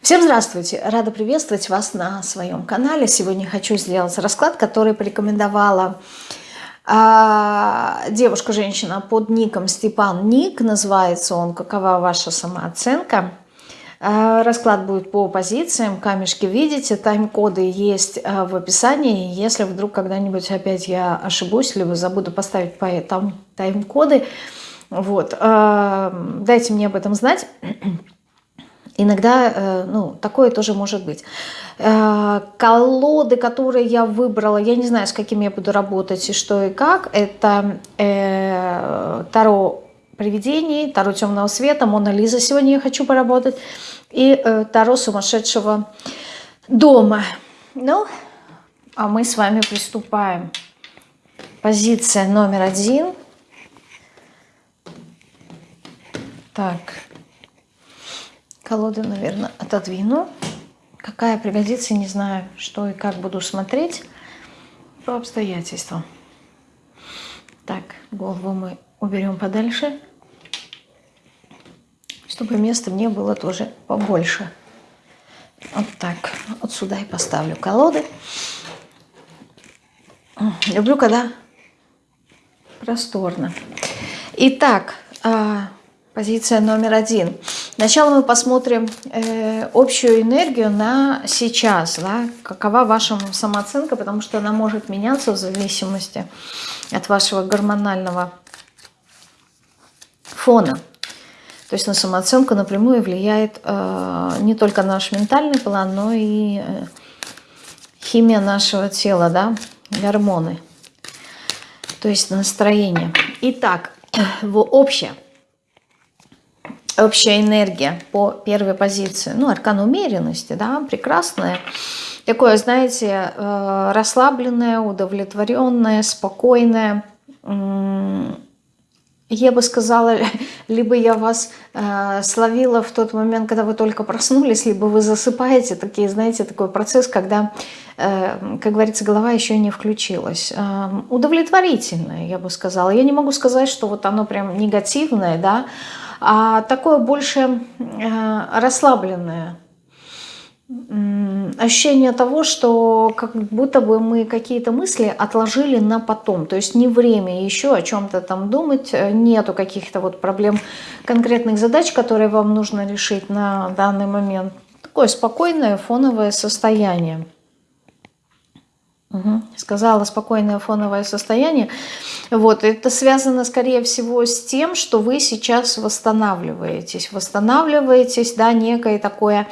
Всем здравствуйте! Рада приветствовать вас на своем канале. Сегодня хочу сделать расклад, который порекомендовала э, девушка-женщина под ником Степан Ник. Называется он «Какова ваша самооценка?». Э, расклад будет по позициям, камешки видите, тайм-коды есть э, в описании. Если вдруг когда-нибудь опять я ошибусь, либо забуду поставить по там тайм-коды, вот, э, дайте мне об этом знать. Иногда э, ну, такое тоже может быть. Э, колоды, которые я выбрала, я не знаю, с какими я буду работать и что и как. Это э, Таро привидений, Таро темного света, Мона Лиза сегодня я хочу поработать. И э, Таро сумасшедшего дома. Ну, а мы с вами приступаем. Позиция номер один. Так. Колоды, наверное, отодвину. Какая пригодится, не знаю, что и как буду смотреть по обстоятельствам. Так, голову мы уберем подальше, чтобы места мне было тоже побольше. Вот так, вот сюда и поставлю колоды. Люблю, когда просторно. Итак, а, позиция номер один. Сначала мы посмотрим э, общую энергию на сейчас, да, какова ваша самооценка, потому что она может меняться в зависимости от вашего гормонального фона. То есть на самооценку напрямую влияет э, не только наш ментальный план, но и э, химия нашего тела, да, гормоны, то есть настроение. Итак, в общее – общая энергия по первой позиции. Ну, аркан умеренности, да, прекрасная. Такое, знаете, э, расслабленное, удовлетворенное, спокойное. Я бы сказала, либо я вас э, словила в тот момент, когда вы только проснулись, либо вы засыпаете. Такие, знаете, такой процесс, когда, э, как говорится, голова еще не включилась. Удовлетворительное, я бы сказала. Я не могу сказать, что вот оно прям негативное, да, а такое больше э, расслабленное ощущение того, что как будто бы мы какие-то мысли отложили на потом. То есть не время еще о чем-то там думать, нету каких-то вот проблем, конкретных задач, которые вам нужно решить на данный момент. Такое спокойное фоновое состояние. Угу. Сказала спокойное фоновое состояние. Вот, это связано, скорее всего, с тем, что вы сейчас восстанавливаетесь. Восстанавливаетесь, да, некое такое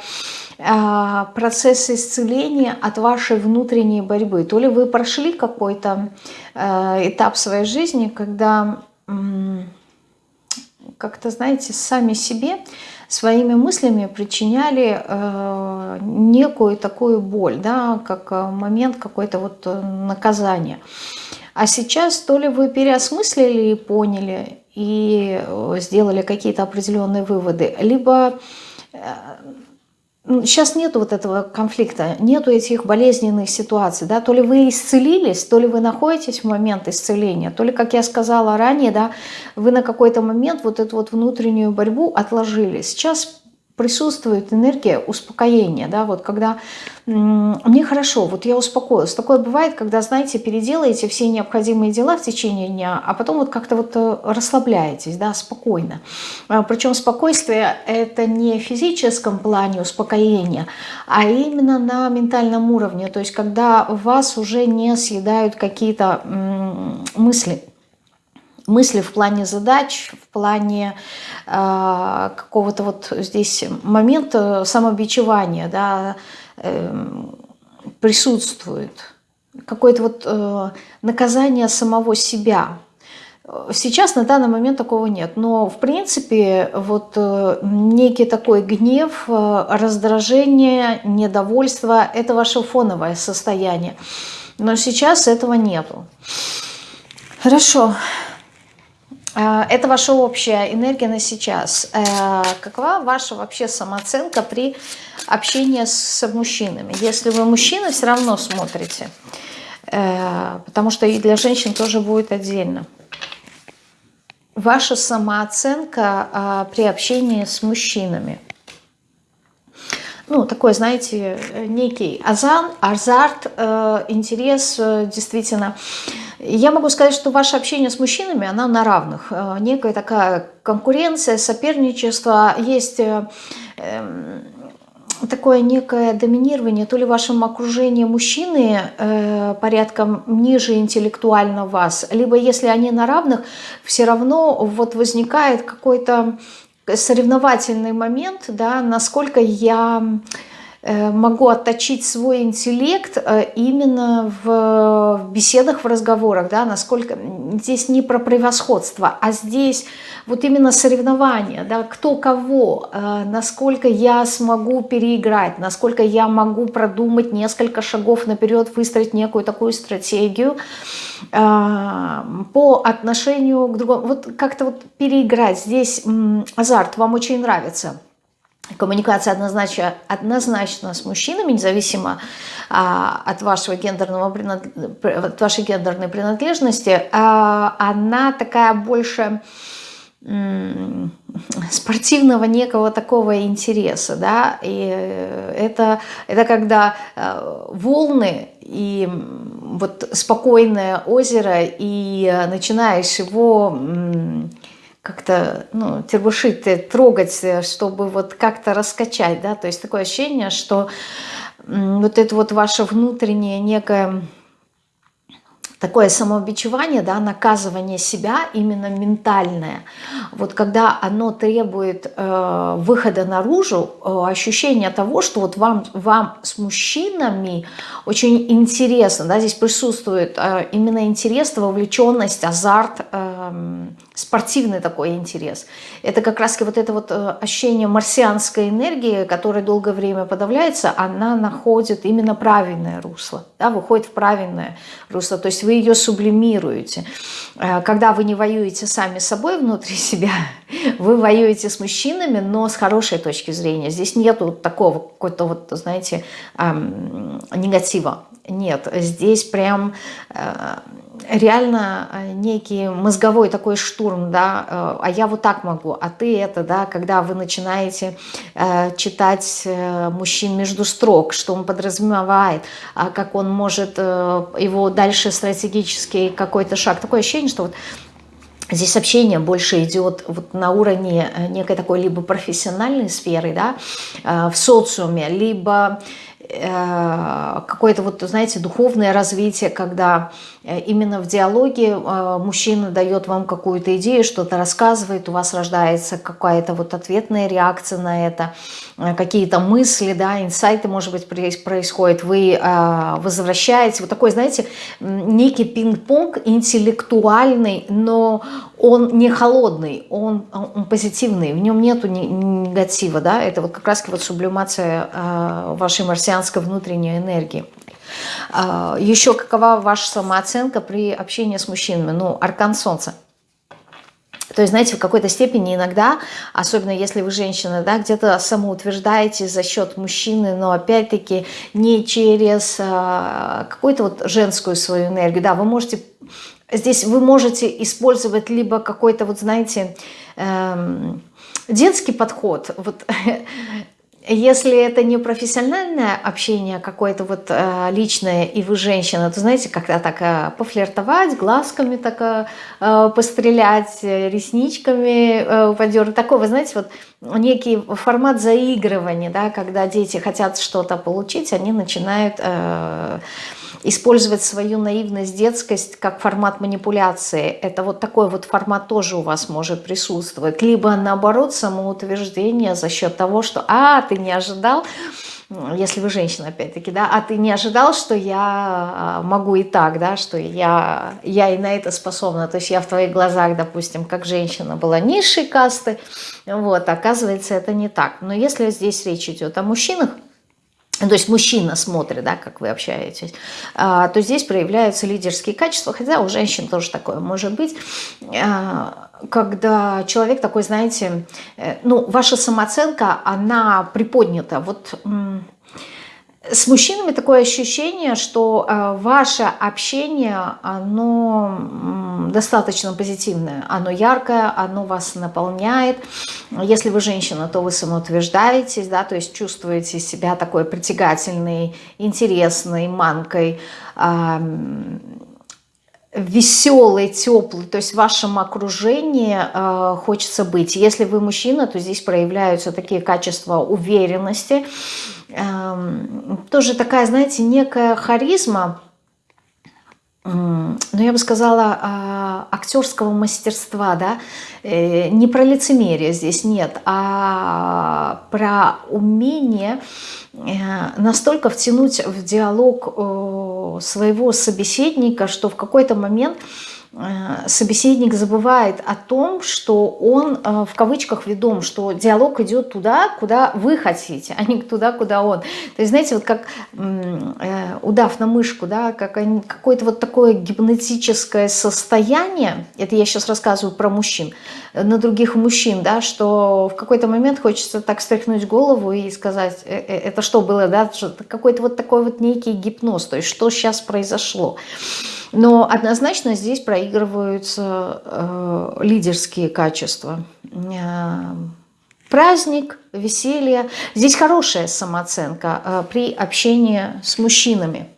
э, процесс исцеления от вашей внутренней борьбы. То ли вы прошли какой-то э, этап своей жизни, когда, э, как-то, знаете, сами себе своими мыслями причиняли э, некую такую боль, да, как э, момент какой-то вот э, наказания. А сейчас то ли вы переосмыслили и поняли, и э, сделали какие-то определенные выводы, либо Сейчас нет вот этого конфликта, нету этих болезненных ситуаций, да, то ли вы исцелились, то ли вы находитесь в момент исцеления, то ли, как я сказала ранее, да, вы на какой-то момент вот эту вот внутреннюю борьбу отложили. Сейчас присутствует энергия успокоения, да, вот когда мне хорошо, вот я успокоилась. Такое бывает, когда, знаете, переделаете все необходимые дела в течение дня, а потом вот как-то вот э, расслабляетесь, да, спокойно. А, Причем спокойствие это не в физическом плане успокоения, а именно на ментальном уровне, то есть когда вас уже не съедают какие-то мысли, мысли в плане задач, в плане э, какого-то вот здесь момента самобичевания, да, э, присутствует. Какое-то вот э, наказание самого себя. Сейчас на данный момент такого нет, но в принципе вот э, некий такой гнев, э, раздражение, недовольство – это ваше фоновое состояние. Но сейчас этого нету. Хорошо. Э, это ваша общая энергия на сейчас. Э, какова ваша вообще самооценка при общении с мужчинами? Если вы мужчина, все равно смотрите. Э, потому что и для женщин тоже будет отдельно. Ваша самооценка при общении с мужчинами. Ну, такой, знаете, некий азан, азарт, э, интерес, э, действительно. Я могу сказать, что ваше общение с мужчинами, оно на равных. Э, некая такая конкуренция, соперничество, есть... Э, э, такое некое доминирование, то ли в вашем окружении мужчины э, порядком ниже интеллектуально вас, либо если они на равных, все равно вот возникает какой-то соревновательный момент, да, насколько я могу отточить свой интеллект э, именно в беседах, в разговорах, да, насколько здесь не про превосходство, а здесь вот именно соревнования, да, кто кого, э, насколько я смогу переиграть, насколько я могу продумать несколько шагов наперед, выстроить некую такую стратегию по отношению к другому, вот как-то вот переиграть, здесь азарт вам очень нравится, коммуникация однозначно, однозначно с мужчинами, независимо а, от, вашего гендерного, от вашей гендерной принадлежности, а, она такая больше спортивного некого такого интереса, да, и это, это когда э, волны и вот спокойное озеро, и начинаешь его как-то ну, тербушить, трогать, э, чтобы вот как-то раскачать, да, то есть такое ощущение, что вот это вот ваше внутреннее некое такое самобичевание, да, наказывание себя именно ментальное. Вот когда оно требует э, выхода наружу, э, ощущение того, что вот вам, вам с мужчинами очень интересно, да, здесь присутствует э, именно интерес, вовлеченность, азарт, э, спортивный такой интерес. Это как раз вот это вот э, ощущение марсианской энергии, которая долгое время подавляется, она находит именно правильное русло, да, выходит в правильное русло. То есть вы ее сублимируете. Э, когда вы не воюете сами собой внутри себя, вы воюете с мужчинами, но с хорошей точки зрения. Здесь нету такого какой-то вот, знаете, негатива. Нет, здесь прям э, реально э, некий мозговой такой штурм, да, э, а я вот так могу, а ты это, да, когда вы начинаете э, читать мужчин между строк, что он подразумевает, а как он может его дальше стратегический какой-то шаг, такое ощущение, что вот Здесь общение больше идет вот на уровне некой такой либо профессиональной сферы, да, в социуме, либо какое-то вот, знаете, духовное развитие, когда именно в диалоге э, мужчина дает вам какую-то идею, что-то рассказывает, у вас рождается какая-то вот ответная реакция на это, какие-то мысли, да, инсайты, может быть, происходят, вы возвращаете, вот такой, знаете, некий пинг-понг интеллектуальный, но он не холодный, он, он позитивный, в нем нету негатива, да, это вот как раз вот сублимация вашей марсианской внутренней энергии. А, еще какова ваша самооценка при общении с мужчинами? Ну, аркан солнца. То есть, знаете, в какой-то степени иногда, особенно если вы женщина, да, где-то самоутверждаете за счет мужчины, но опять-таки не через э, какую-то вот женскую свою энергию. Да, вы можете, здесь вы можете использовать либо какой-то вот, знаете, э, детский подход. Вот Если это не профессиональное общение, какое-то вот э, личное, и вы женщина, то знаете, когда так э, пофлиртовать, глазками так э, пострелять, ресничками э, подернуть. Такой, знаете, вот некий формат заигрывания, да, когда дети хотят что-то получить, они начинают... Э, использовать свою наивность, детскость как формат манипуляции. Это вот такой вот формат тоже у вас может присутствовать. Либо наоборот самоутверждение за счет того, что «а, ты не ожидал», если вы женщина, опять-таки, да, а ты не ожидал, что я а, могу и так, да, что я, я и на это способна, то есть я в твоих глазах, допустим, как женщина была низшей касты, вот, оказывается, это не так. Но если здесь речь идет о мужчинах, то есть мужчина смотрит, да, как вы общаетесь, а, то здесь проявляются лидерские качества, хотя у женщин тоже такое может быть, а, когда человек такой, знаете, э, ну, ваша самооценка, она приподнята, вот с мужчинами такое ощущение, что э, ваше общение, оно достаточно позитивное, оно яркое, оно вас наполняет. Если вы женщина, то вы самоутверждаетесь, да, то есть чувствуете себя такой притягательной, интересной, манкой, веселый, теплый, то есть в вашем окружении э, хочется быть. Если вы мужчина, то здесь проявляются такие качества уверенности, э, тоже такая, знаете, некая харизма, но я бы сказала, а, актерского мастерства, да, э, не про лицемерие здесь нет, а про умение э, настолько втянуть в диалог э, своего собеседника, что в какой-то момент Э, собеседник забывает о том, что он э, в кавычках ведом, что диалог идет туда, куда вы хотите, а не туда, куда он. То есть, знаете, вот как э, удав на мышку, да, как какое-то вот такое гипнотическое состояние, это я сейчас рассказываю про мужчин, на других мужчин, да, что в какой-то момент хочется так стряхнуть голову и сказать, это что было, да, какой-то вот такой вот некий гипноз, то есть что сейчас произошло. Но однозначно здесь проигрываются э, лидерские качества. Э, праздник, веселье. Здесь хорошая самооценка э, при общении с мужчинами.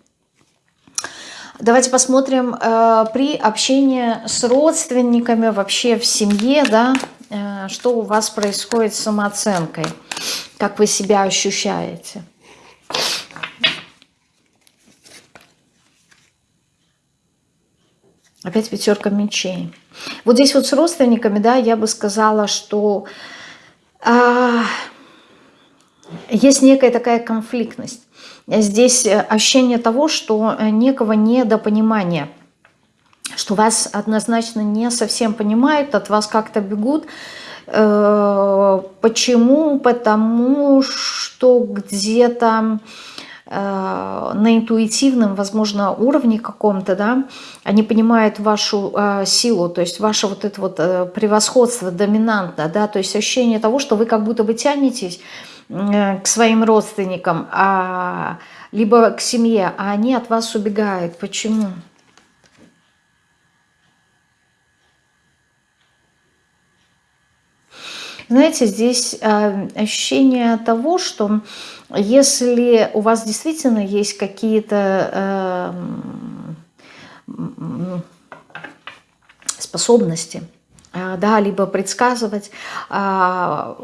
Давайте посмотрим э, при общении с родственниками, вообще в семье, да, э, что у вас происходит с самооценкой, как вы себя ощущаете. Опять пятерка мечей. Вот здесь вот с родственниками, да, я бы сказала, что а, есть некая такая конфликтность. Здесь ощущение того, что некого недопонимания, что вас однозначно не совсем понимают, от вас как-то бегут. Э, почему? Потому что где-то Э, на интуитивном, возможно, уровне каком-то, да, они понимают вашу э, силу, то есть ваше вот это вот э, превосходство, доминантно, да, то есть ощущение того, что вы как будто бы тянетесь э, к своим родственникам, а, либо к семье, а они от вас убегают. Почему? Знаете, здесь э, ощущение того, что если у вас действительно есть какие-то э, способности, да, либо предсказывать, а,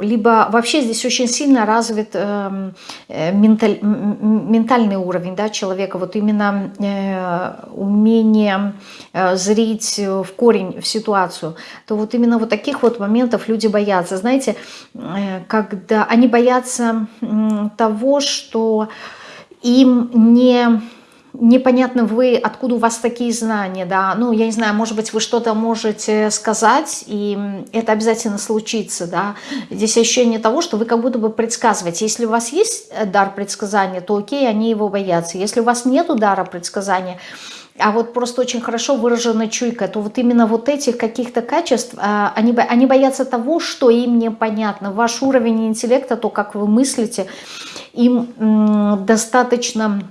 либо вообще здесь очень сильно развит эм, э, менталь, ментальный уровень да, человека, вот именно э, умение э, зрить в корень, в ситуацию, то вот именно вот таких вот моментов люди боятся. Знаете, когда они боятся того, что им не непонятно вы, откуда у вас такие знания, да, ну, я не знаю, может быть, вы что-то можете сказать, и это обязательно случится, да, здесь ощущение того, что вы как будто бы предсказываете, если у вас есть э, дар предсказания, то окей, они его боятся, если у вас нет дара предсказания, а вот просто очень хорошо выражена чуйка, то вот именно вот этих каких-то качеств, а, они, они боятся того, что им непонятно. Ваш уровень интеллекта, то, как вы мыслите, им достаточно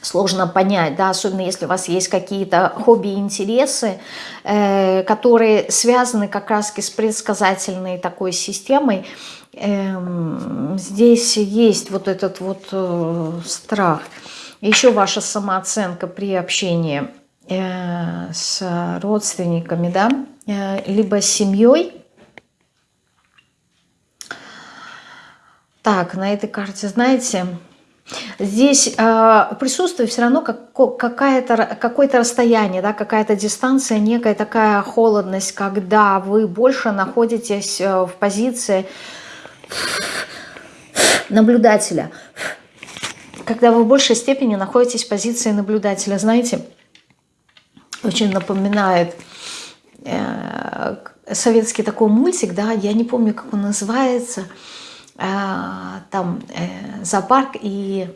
сложно понять, да, особенно если у вас есть какие-то хобби и интересы, э, которые связаны как раз с предсказательной такой системой, э, здесь есть вот этот вот э, страх. Еще ваша самооценка при общении э, с родственниками, да, э, либо с семьей. Так, на этой карте, знаете, Здесь э, присутствует все равно как, какое-то расстояние, да, какая-то дистанция, некая такая холодность, когда вы больше находитесь э, в позиции наблюдателя. Когда вы в большей степени находитесь в позиции наблюдателя. Знаете, очень напоминает э, советский такой мультик, да, я не помню, как он называется – там э, зоопарк и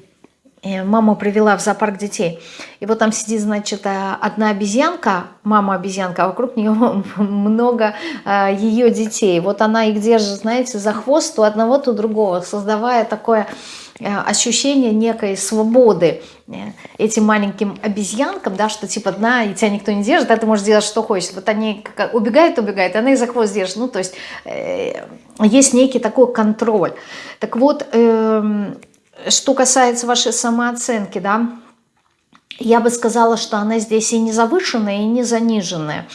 мама привела в зоопарк детей. И вот там сидит, значит, одна обезьянка, мама обезьянка, а вокруг нее много ее детей. Вот она их держит, знаете, за хвост у одного, то другого, создавая такое Э, ощущение некой свободы э, этим маленьким обезьянкам, да, что типа дна, и тебя никто не держит, да, ты можешь делать что хочешь. Вот они убегают, убегают, она их за хвост держит. Ну, то есть э, есть некий такой контроль. Так вот, э, что касается вашей самооценки, да, я бы сказала, что она здесь и не завышенная, и не заниженная.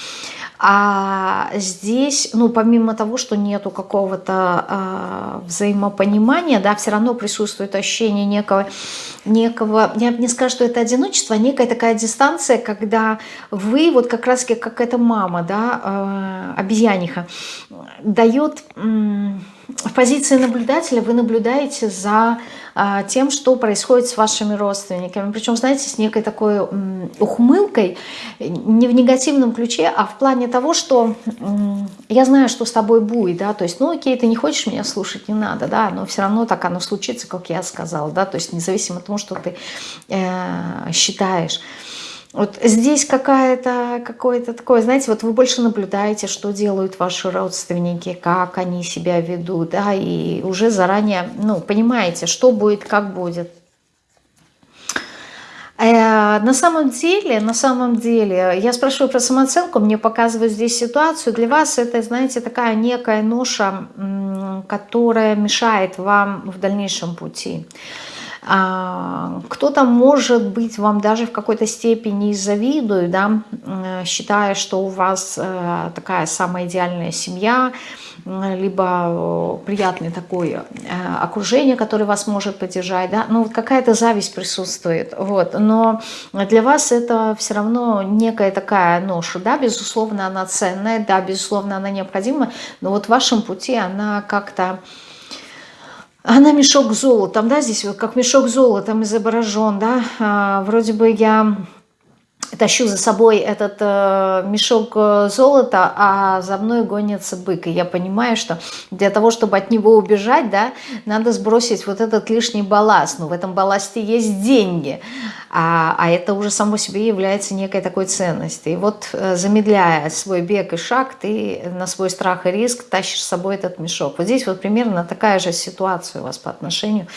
А здесь, ну, помимо того, что нету какого-то э, взаимопонимания, да, все равно присутствует ощущение некого, некого, я не скажу, что это одиночество, а некая такая дистанция, когда вы, вот как раз как эта мама, да, э, обезьяниха, дает... Э, в позиции наблюдателя вы наблюдаете за а, тем, что происходит с вашими родственниками. Причем, знаете, с некой такой ухмылкой, не в негативном ключе, а в плане того, что я знаю, что с тобой будет, да, то есть, ну окей, ты не хочешь меня слушать, не надо, да, но все равно так оно случится, как я сказала, да, то есть независимо от того, что ты э, считаешь. Вот здесь какая-то, какое-то такое, знаете, вот вы больше наблюдаете, что делают ваши родственники, как они себя ведут, да, и уже заранее, ну, понимаете, что будет, как будет. Э, на самом деле, на самом деле, я спрашиваю про самооценку, мне показывают здесь ситуацию. Для вас это, знаете, такая некая ноша, которая мешает вам в дальнейшем пути. А, кто-то, может быть, вам даже в какой-то степени завидует, да, считая, что у вас э, такая самая идеальная семья, либо э, приятное такое э, окружение, которое вас может поддержать, да, ну вот какая-то зависть присутствует, вот, но для вас это все равно некая такая ноша, да, безусловно, она ценная, да, безусловно, она необходима, но вот в вашем пути она как-то она мешок золотом, да, здесь вот как мешок золотом изображен, да, а, вроде бы я тащу за собой этот э, мешок э, золота, а за мной гонится бык. И я понимаю, что для того, чтобы от него убежать, да, надо сбросить вот этот лишний балласт. Но в этом балласте есть деньги, а, а это уже само себе является некой такой ценностью. И вот э, замедляя свой бег и шаг, ты на свой страх и риск тащишь с собой этот мешок. Вот здесь вот примерно такая же ситуация у вас по отношению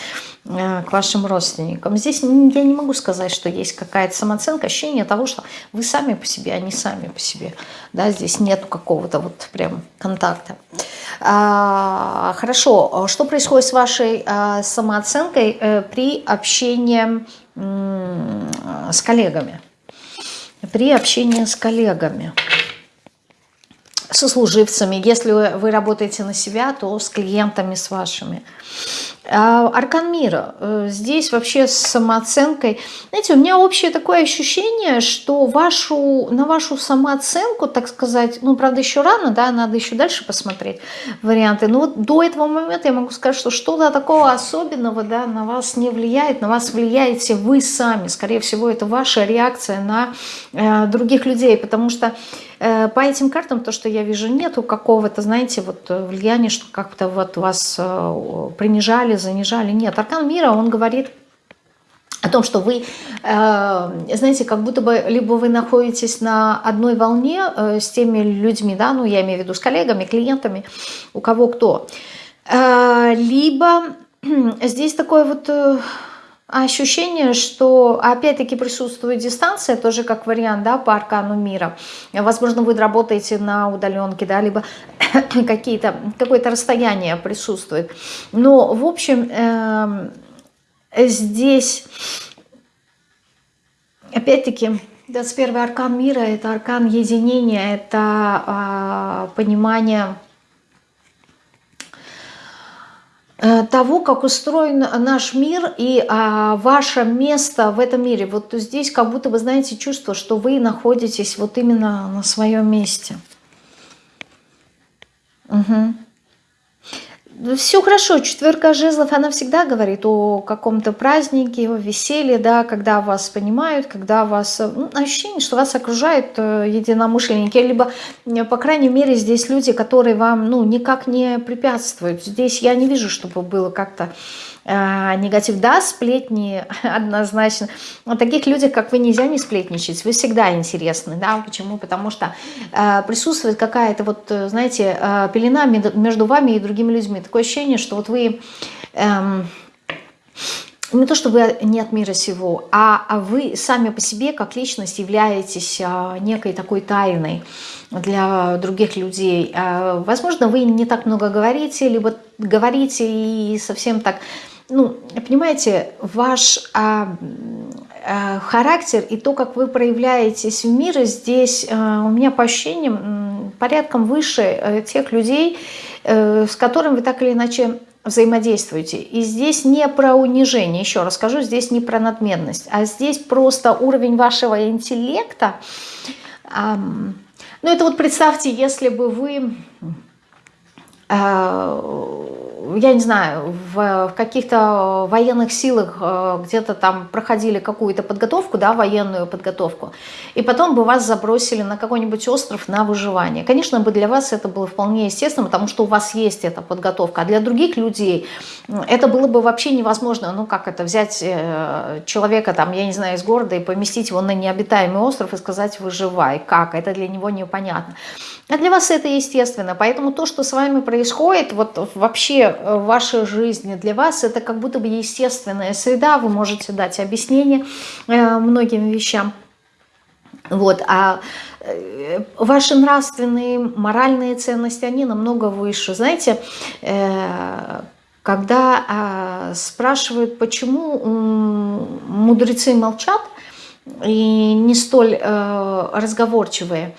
к вашим родственникам. Здесь я не могу сказать, что есть какая-то самооценка, ощущение того, что вы сами по себе, а не сами по себе. Да, здесь нет какого-то вот прям контакта. А, хорошо, что происходит с вашей а, самооценкой а, при общении а, с коллегами? При общении с коллегами сослуживцами. Если вы работаете на себя, то с клиентами, с вашими. А, аркан мира. Э, здесь вообще с самооценкой. Знаете, у меня общее такое ощущение, что вашу, на вашу самооценку, так сказать, ну, правда, еще рано, да, надо еще дальше посмотреть варианты. Но вот до этого момента я могу сказать, что что-то такого особенного, да, на вас не влияет, на вас влияете вы сами. Скорее всего, это ваша реакция на э, других людей, потому что Э, по этим картам, то, что я вижу, нету какого-то, знаете, вот э, влияния, что как-то вот вас принижали, занижали. Нет, аркан мира, он говорит о том, что вы, знаете, как будто бы либо вы находитесь на одной волне с теми людьми, да, ну я имею в виду с коллегами, клиентами, у кого кто, либо здесь такой вот ощущение, что опять-таки присутствует дистанция, тоже как вариант, да, по аркану мира. Возможно, вы работаете на удаленке, да, либо какие-то какое-то расстояние присутствует. Но, в общем, э, здесь, опять-таки, 21 аркан мира – это аркан единения, это э, понимание Э, того, как устроен наш мир и а, ваше место в этом мире. Вот здесь как будто вы знаете чувство, что вы находитесь вот именно на своем месте. Угу. Все хорошо, четверка жезлов, она всегда говорит о каком-то празднике, о веселье, да, когда вас понимают, когда вас, ну, ощущение, что вас окружают э, единомышленники, либо, э, по крайней мере, здесь люди, которые вам, ну, никак не препятствуют. Здесь я не вижу, чтобы было как-то э, негатив. Да, сплетни однозначно. Но таких людях, как вы, нельзя не сплетничать. Вы всегда интересны. Да? Почему? Потому что э, присутствует какая-то, вот, э, знаете, э, пелена между вами и другими людьми. Такое ощущение, что вот вы... Э, не то, что вы не от мира сего, а, а вы сами по себе как личность являетесь а, некой такой тайной для других людей. Возможно, вы не так много говорите, либо говорите и совсем так... Ну, понимаете, ваш а, а, характер и то, как вы проявляетесь в мире, здесь а, у меня по ощущениям порядком выше а, тех людей, а, с которыми вы так или иначе взаимодействуете. И здесь не про унижение, еще раз скажу, здесь не про надменность, а здесь просто уровень вашего интеллекта. Эм, ну это вот представьте, если бы вы э, я не знаю, в, в каких-то военных силах э, где-то там проходили какую-то подготовку, да, военную подготовку, и потом бы вас забросили на какой-нибудь остров на выживание. Конечно, бы для вас это было вполне естественно, потому что у вас есть эта подготовка, а для других людей это было бы вообще невозможно. Ну, как это, взять э, человека, там, я не знаю, из города и поместить его на необитаемый остров и сказать «выживай». Как? Это для него непонятно. А для вас это естественно. Поэтому то, что с вами происходит, вот вообще э, в вашей жизни, для вас это как будто бы естественная среда. Вы можете дать объяснение э, многим вещам. Вот, а э, ваши нравственные, моральные ценности, они намного выше. Знаете, когда а, спрашивают, почему мудрецы молчат и не столь разговорчивые,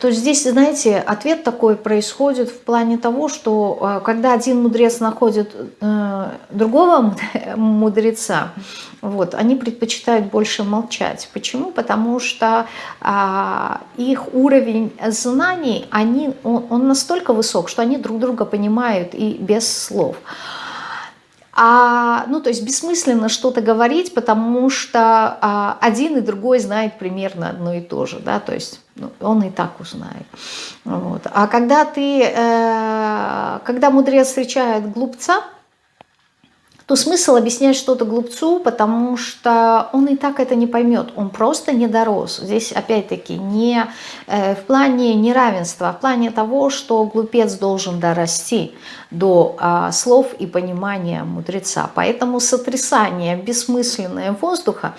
то здесь, знаете, ответ такой происходит в плане того, что э, когда один мудрец находит э, другого мудреца, вот, они предпочитают больше молчать. Почему? Потому что а, их уровень знаний, они, он, он настолько высок, что они друг друга понимают и без слов. А, ну, то есть бессмысленно что-то говорить, потому что а, один и другой знает примерно одно и то же, да, то есть ну, он и так узнает. Вот. А когда ты, э, когда мудрец встречает глупца, то смысл объяснять что-то глупцу, потому что он и так это не поймет, он просто не дорос. Здесь опять-таки не э, в плане неравенства, а в плане того, что глупец должен дорасти до э, слов и понимания мудреца. Поэтому сотрясание бессмысленное воздуха,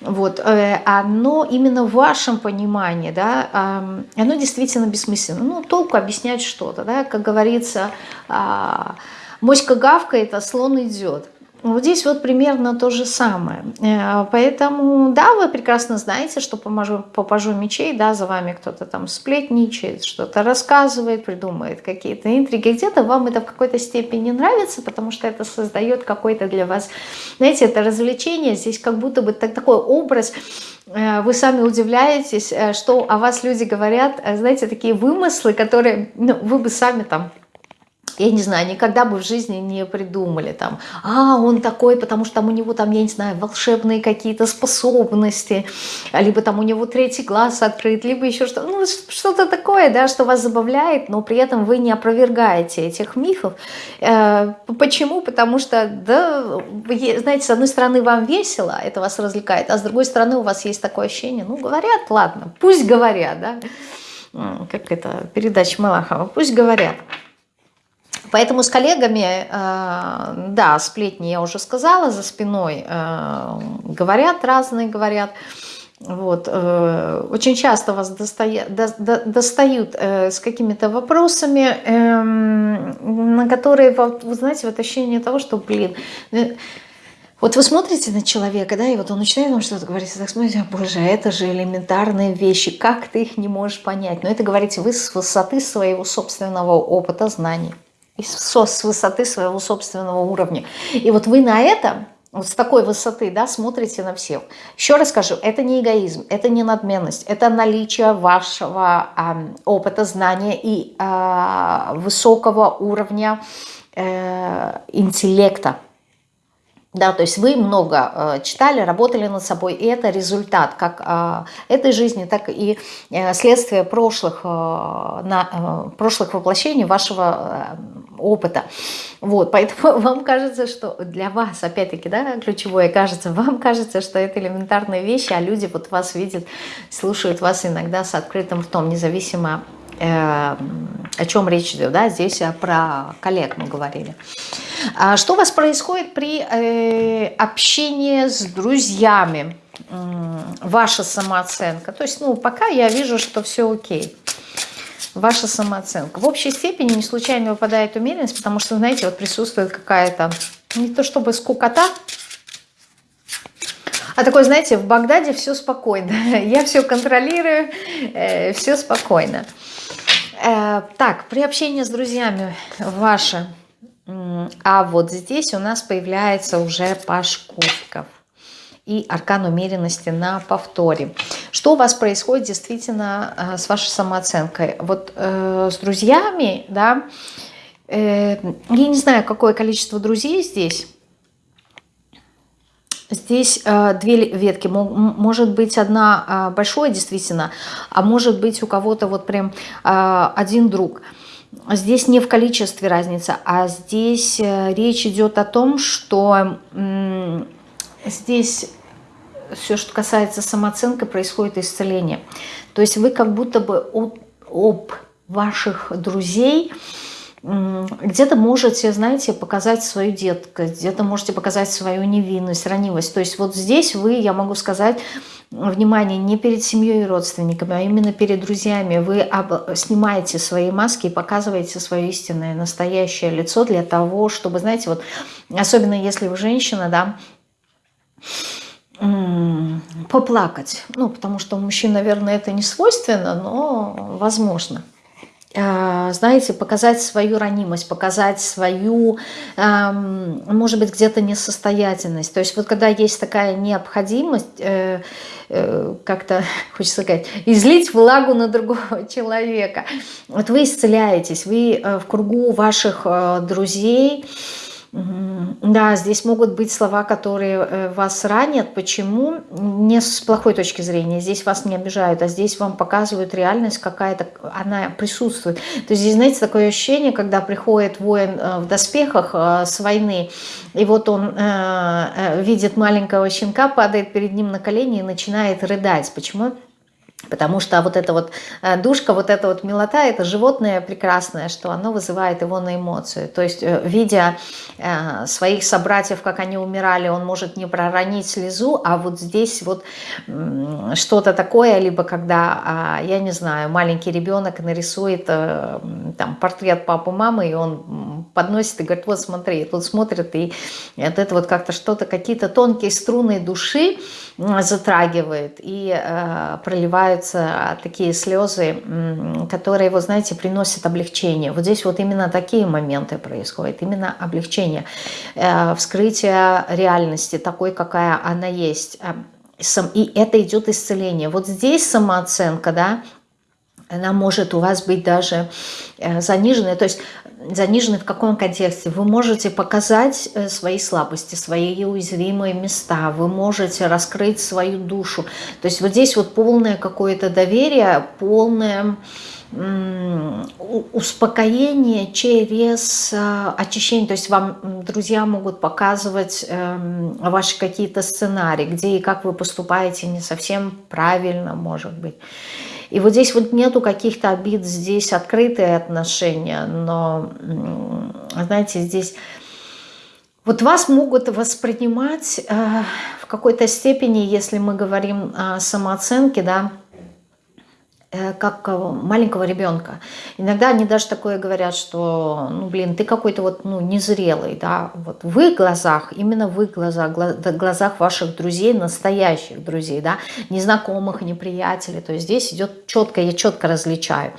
вот, э, оно именно в вашем понимании, да, оно действительно бессмысленно. Ну, толку объяснять что-то, да, как говорится, э, Моська гавкает, а слон идет. Вот здесь вот примерно то же самое. Э, поэтому, да, вы прекрасно знаете, что по пажу мечей, да, за вами кто-то там сплетничает, что-то рассказывает, придумывает какие-то интриги. Где-то вам это в какой-то степени нравится, потому что это создает какой-то для вас, знаете, это развлечение. Здесь как будто бы так, такой образ, э, вы сами удивляетесь, э, что о вас люди говорят, знаете, такие вымыслы, которые ну, вы бы сами там я не знаю, никогда бы в жизни не придумали там, а, он такой, потому что там у него там, я не знаю, волшебные какие-то способности, либо там у него третий глаз открыт, либо еще что-то, ну, что-то такое, да, что вас забавляет, но при этом вы не опровергаете этих мифов. Э, почему? Потому что, да, знаете, с одной стороны вам весело, это вас развлекает, а с другой стороны у вас есть такое ощущение, ну, говорят, ладно, пусть говорят, да, как это, передача Малахова, пусть говорят. Поэтому с коллегами, э, да, сплетни я уже сказала, за спиной э, говорят, разные говорят. Вот, э, очень часто вас достают, достают с какими-то вопросами, эм, на которые, вы знаете, вот ощущение того, что, блин, вот вы смотрите на человека, да, и вот он начинает вам что-то говорить, и так смотрите, боже, это же элементарные вещи, как ты их не можешь понять? Но это говорите вы с высоты своего собственного опыта, знаний с высоты своего собственного уровня. И вот вы на это, вот с такой высоты, да, смотрите на всех. Еще раз скажу, это не эгоизм, это не надменность, это наличие вашего э, опыта, знания и э, высокого уровня э, интеллекта. Да, то есть вы много э, читали, работали над собой, и это результат как э, этой жизни, так и э, следствие прошлых, э, на, э, прошлых воплощений вашего э, опыта. Вот, поэтому вам кажется, что для вас, опять-таки, да, ключевое кажется, вам кажется, что это элементарные вещи, а люди вот вас видят, слушают вас иногда с открытым ртом, независимо о чем речь идет, да, здесь про коллег мы говорили. А что у вас происходит при э, общении с друзьями? Ваша самооценка. То есть, ну, пока я вижу, что все окей. Ваша самооценка. В общей степени не случайно выпадает умеренность, потому что, знаете, вот присутствует какая-то, не то чтобы скукота, а такой, знаете, в Багдаде все спокойно. Я все контролирую, э, все спокойно. Э, так, при общении с друзьями ваше а вот здесь у нас появляется уже паш кубков и аркан умеренности на повторе. Что у вас происходит действительно э, с вашей самооценкой? Вот э, с друзьями, да, э, я не знаю, какое количество друзей здесь. Здесь э, две ветки, может быть одна э, большое действительно, а может быть у кого-то вот прям э, один друг – здесь не в количестве разница, а здесь э, речь идет о том, что здесь все, что касается самооценки, происходит исцеление. То есть вы как будто бы об, об ваших друзей где-то можете, знаете, показать свою детскость, где-то можете показать свою невинность, ранимость. То есть вот здесь вы, я могу сказать, внимание, не перед семьей и родственниками, а именно перед друзьями. Вы снимаете свои маски и показываете свое истинное, настоящее лицо для того, чтобы, знаете, вот особенно если вы женщина, да, поплакать. Ну, потому что мужчин, наверное, это не свойственно, но возможно. Э, знаете, показать свою ранимость, показать свою, может быть, где-то несостоятельность. То есть вот когда есть такая необходимость, э, э, как-то, хочется сказать, излить влагу на другого человека, вот вы исцеляетесь, вы в кругу ваших друзей, да, здесь могут быть слова, которые э, вас ранят. Почему? Не с плохой точки зрения. Здесь вас не обижают, а здесь вам показывают реальность какая-то, она присутствует. То есть здесь, знаете, такое ощущение, когда приходит воин э, в доспехах э, с войны, и вот он видит маленького щенка, падает перед ним на колени и начинает рыдать. Почему? Потому что вот эта вот э, душка, вот эта вот милота, это животное прекрасное, что оно вызывает его на эмоцию. То есть, э, видя э, своих собратьев, как они умирали, он может не проронить слезу, а вот здесь вот что-то такое, либо когда, а, я не знаю, маленький ребенок нарисует там портрет папы, мамы, и он подносит и говорит, вот смотри, и тут смотрит, и вот это вот как-то что-то, какие-то тонкие струны души затрагивает и проливает появляются такие слезы, которые, вы знаете, приносят облегчение. Вот здесь вот именно такие моменты происходят, именно облегчение, э, вскрытие реальности такой, какая она есть. Э, и это идет исцеление. Вот здесь самооценка, да, она может у вас быть даже э, заниженная. То есть занижены в каком контексте? Вы можете показать э, свои слабости, свои уязвимые места, вы можете раскрыть свою душу. То есть вот здесь вот полное какое-то доверие, полное успокоение через э, очищение. То есть вам друзья могут показывать эм, ваши какие-то сценарии, где и как вы поступаете не совсем правильно, может быть. И вот здесь вот нету каких-то обид, здесь открытые отношения, но, знаете, здесь... Вот вас могут воспринимать э, в какой-то степени, если мы говорим о самооценке, да, как э, маленького ребенка. Иногда они даже такое говорят, что, ну, блин, ты какой-то вот, ну, незрелый, да, вот в их глазах, именно в их глазах, в глазах ваших друзей, настоящих друзей, да, незнакомых, неприятелей, то есть здесь идет четко, я четко различаю.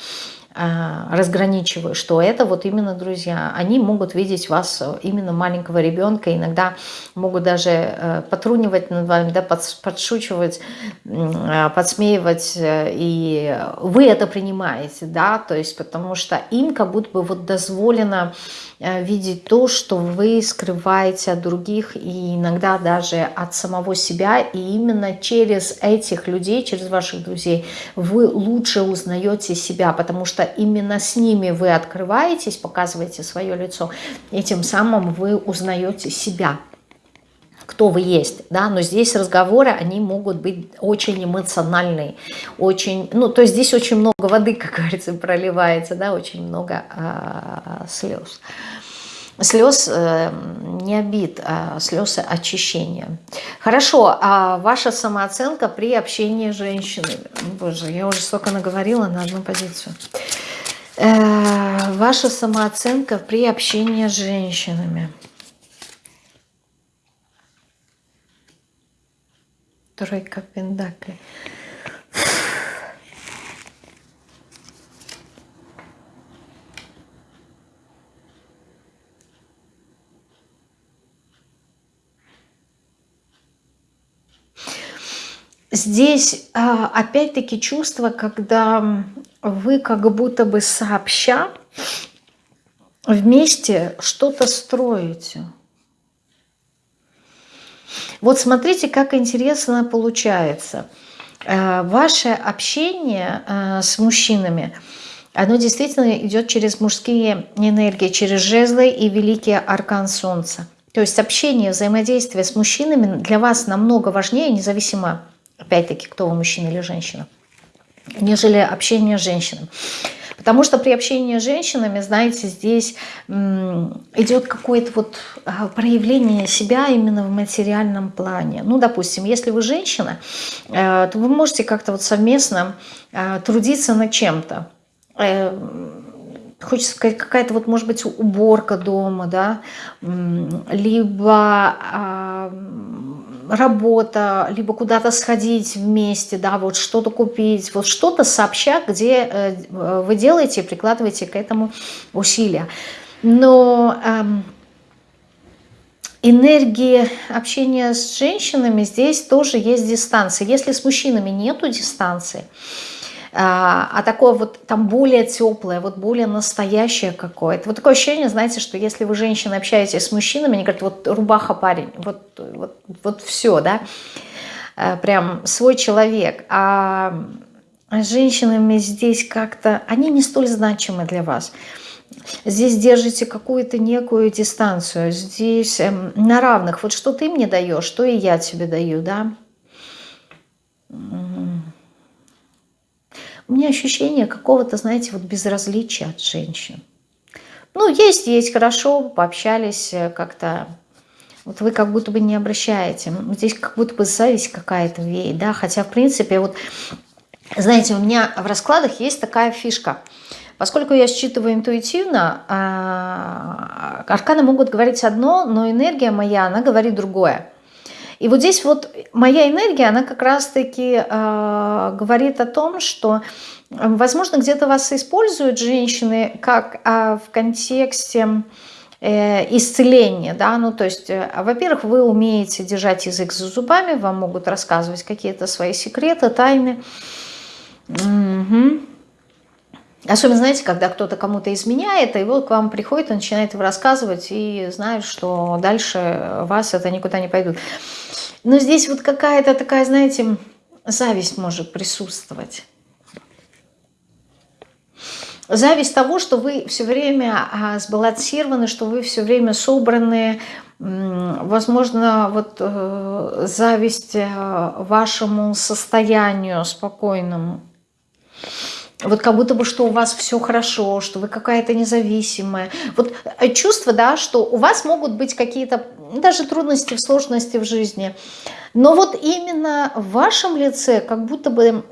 А, разграничиваю, что это вот именно друзья. Они могут видеть вас именно маленького ребенка, иногда могут даже э, потрунивать над вами, да, подшучивать, а, подсмеивать, э, и вы это принимаете, да, то есть потому что им как будто бы вот дозволено Э, видеть то, что вы скрываете от других и иногда даже от самого себя. И именно через этих людей, через ваших друзей вы лучше узнаете себя, потому что именно с ними вы открываетесь, показываете свое лицо, и тем самым вы узнаете себя кто вы есть, да, но здесь разговоры, они могут быть очень эмоциональные, очень, ну, то есть здесь очень много воды, как говорится, проливается, да, очень много а, слез. Слез э, не обид, а слез очищения. Хорошо, а ваша самооценка при общении с женщиной? Боже, я уже столько наговорила на одну позицию. Э, ваша самооценка при общении с женщинами – Тройка пентаклей. Здесь а, опять-таки чувство, когда вы как будто бы сообща вместе что-то строите. Вот смотрите, как интересно получается. Э, ваше общение э, с мужчинами, оно действительно идет через мужские энергии, через жезлы и великий аркан солнца. То есть общение, взаимодействие с мужчинами для вас намного важнее, независимо, опять-таки, кто вы, мужчина или женщина, нежели общение с женщинами. Потому что при общении с женщинами, знаете, здесь идет какое-то вот а, проявление себя именно в материальном плане. Ну, допустим, если вы женщина, э, то вы можете как-то вот совместно э, трудиться над чем-то э, хочется сказать, какая-то вот, может быть, уборка дома, да, либо а, работа, либо куда-то сходить вместе, да, вот что-то купить, вот что-то сообща, где э, вы делаете прикладываете к этому усилия. Но эм, энергии общения с женщинами здесь тоже есть дистанция. Если с мужчинами нету дистанции, а, а такое вот там более теплое, вот более настоящее какое-то. Вот такое ощущение, знаете, что если вы, женщина, общаетесь с мужчинами, они говорят, вот рубаха парень, вот, вот, вот все, да, э, прям свой человек. А с женщинами здесь как-то, они не столь значимы для вас. Здесь держите какую-то некую дистанцию, здесь эм, на равных. Вот что ты мне даешь, что и я тебе даю, да. У меня ощущение какого-то, знаете, вот безразличия от женщин. Ну, есть, есть, хорошо, пообщались э, как-то. Вот вы как будто бы не обращаете. Здесь как будто бы зависть какая-то веет, да. Хотя, в принципе, вот, знаете, у меня в раскладах есть такая фишка. Поскольку я считываю интуитивно, а, арканы могут говорить одно, но энергия моя, она говорит другое. И вот здесь вот моя энергия, она как раз-таки э, говорит о том, что, возможно, где-то вас используют женщины как э, в контексте э, исцеления, да, ну то есть, э, во-первых, вы умеете держать язык за зубами, вам могут рассказывать какие-то свои секреты, тайны. Угу. Особенно, знаете, когда кто-то кому-то изменяет, и вот к вам приходит и начинает его рассказывать, и знает, что дальше вас это никуда не пойдут. Но здесь вот какая-то такая, знаете, зависть может присутствовать. Зависть того, что вы все время а, сбалансированы, что вы все время собраны, возможно, вот э, зависть э, вашему состоянию спокойному вот как будто бы, что у вас все хорошо, что вы какая-то независимая. Вот э, чувство, да, что у вас могут быть какие-то даже трудности, сложности в жизни. Но вот именно в вашем лице, как будто бы,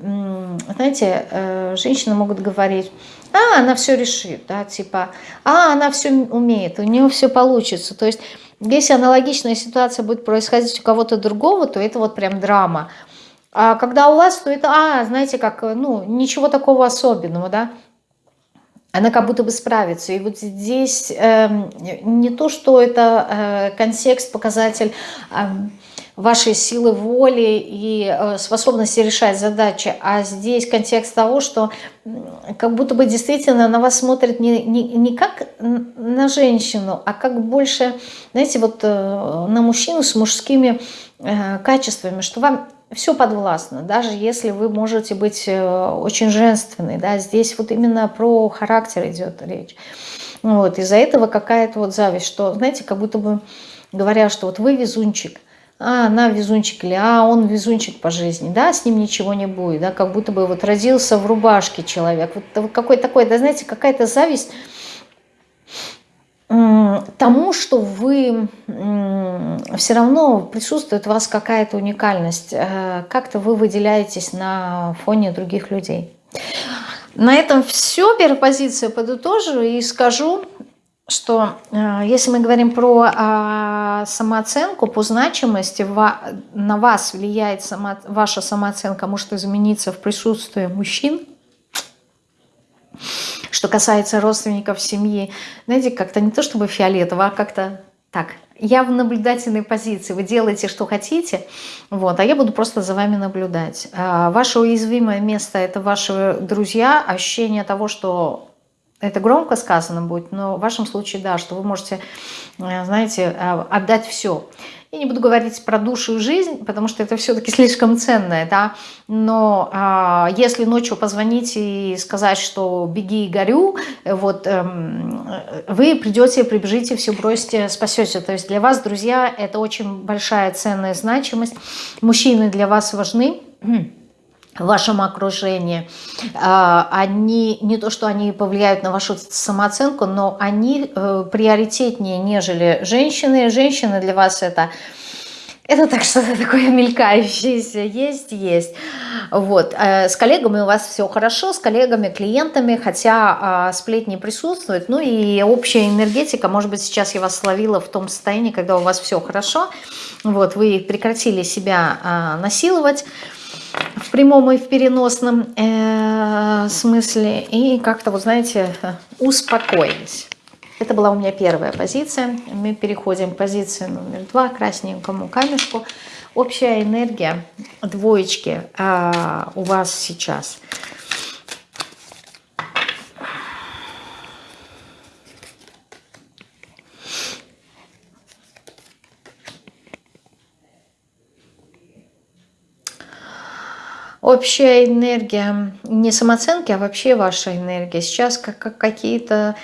знаете, э, женщины могут говорить, а, она все решит, да, типа, а, она все умеет, у нее все получится. То есть, если аналогичная ситуация будет происходить у кого-то другого, то это вот прям драма. А когда у вас, то это, а, знаете, как, ну, ничего такого особенного, да. она как будто бы справится. И вот здесь э, не то, что это э, контекст, показатель э, вашей силы воли и э, способности решать задачи, а здесь контекст того, что как будто бы действительно на вас смотрят не, не, не как на женщину, а как больше, знаете, вот э, на мужчину с мужскими э, качествами, что вам все подвластно, даже если вы можете быть э, очень женственной, да, здесь вот именно про характер идет речь. Вот, из-за этого какая-то вот зависть, что, знаете, как будто бы говорят, что вот вы везунчик, а она везунчик или а он везунчик по жизни, да, с ним ничего не будет, да, как будто бы вот родился в рубашке человек, вот, вот какой такой, да, знаете, какая-то зависть, тому, что вы все равно присутствует у вас какая-то уникальность, э, как-то вы выделяетесь на фоне других людей. На этом все, первая позиция подытожу и скажу, что э, если мы говорим про а, самооценку по значимости, на вас влияет само, ваша самооценка, может измениться в присутствии мужчин, что касается родственников семьи, знаете, как-то не то чтобы фиолетово, а как-то так, я в наблюдательной позиции, вы делаете, что хотите, вот, а я буду просто за вами наблюдать. А, ваше уязвимое место – это ваши друзья, ощущение того, что это громко сказано будет, но в вашем случае, да, что вы можете, э, знаете, э, отдать все. Я не буду говорить про душу и жизнь, потому что это все-таки слишком ценное, да, но а, если ночью позвонить и сказать, что беги и горю, вот эм, вы придете, прибежите, все бросите, спасете. То есть для вас, друзья, это очень большая ценная значимость. Мужчины для вас важны в вашем окружении, а, они не то, что они повлияют на вашу самооценку, но они э, приоритетнее, нежели женщины. Женщины для вас это это так что-то такое мелькающееся, есть, есть. Вот. Э, с коллегами у вас все хорошо, с коллегами, клиентами, хотя а, сплетни присутствуют. Ну и общая энергетика, может быть, сейчас я вас словила в том состоянии, когда у вас все хорошо. Вот, вы прекратили себя а, насиловать в прямом и в переносном э, смысле. И как-то, вот знаете, успокоились. Это была у меня первая позиция. Мы переходим к позиции номер два, красненькому камешку. Общая энергия двоечки э, у вас сейчас – общая энергия, не самооценки, а вообще ваша энергия. Сейчас как, как какие-то,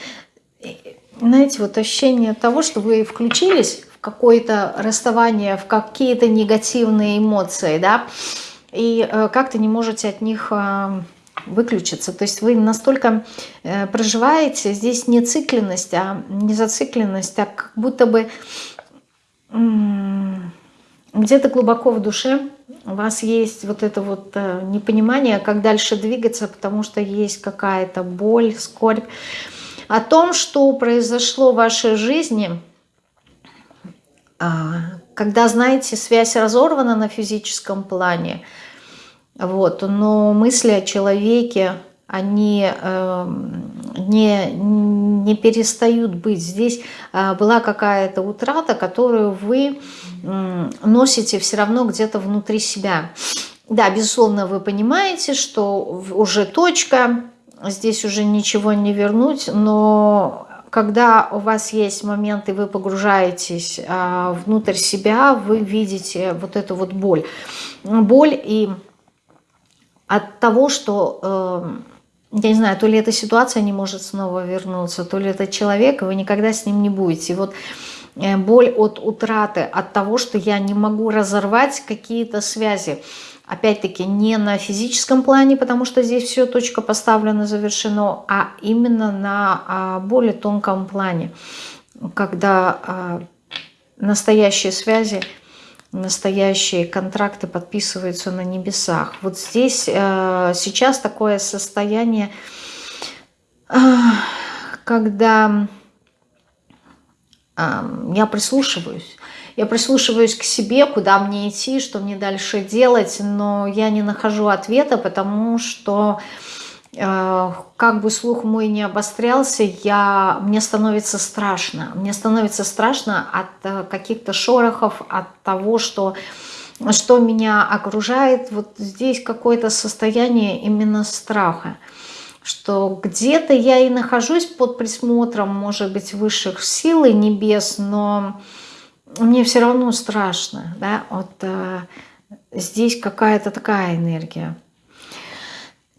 знаете, вот ощущение того, что вы включились в какое-то расставание, в какие-то негативные эмоции, да, и э, как-то не можете от них э, выключиться. То есть вы настолько э, проживаете, здесь не цикленность, а не зацикленность, а как будто бы где-то глубоко в душе у вас есть вот это вот э, непонимание, как дальше двигаться, потому что есть какая-то боль, скорбь. О том, что произошло в вашей жизни, а, когда, знаете, связь разорвана на физическом плане, вот, но мысли о человеке, они э, не, не перестают быть. Здесь э, была какая-то утрата, которую вы носите все равно где-то внутри себя. Да, безусловно, вы понимаете, что уже точка, здесь уже ничего не вернуть, но когда у вас есть момент, и вы погружаетесь а, внутрь себя, вы видите вот эту вот боль. Боль и от того, что, э, я не знаю, то ли эта ситуация не может снова вернуться, то ли это человек, и вы никогда с ним не будете. И вот боль от утраты, от того, что я не могу разорвать какие-то связи. Опять-таки не на физическом плане, потому что здесь все точка поставлена, завершено, а именно на а, более тонком плане, когда а, настоящие связи, настоящие контракты подписываются на небесах. Вот здесь а, сейчас такое состояние, когда я прислушиваюсь. Я прислушиваюсь к себе, куда мне идти, что мне дальше делать, но я не нахожу ответа, потому что э, как бы слух мой не обострялся, я, мне становится страшно. Мне становится страшно от э, каких-то шорохов, от того, что, что меня окружает. Вот здесь какое-то состояние именно страха что где-то я и нахожусь под присмотром, может быть, высших сил и небес, но мне все равно страшно, да, вот э, здесь какая-то такая энергия.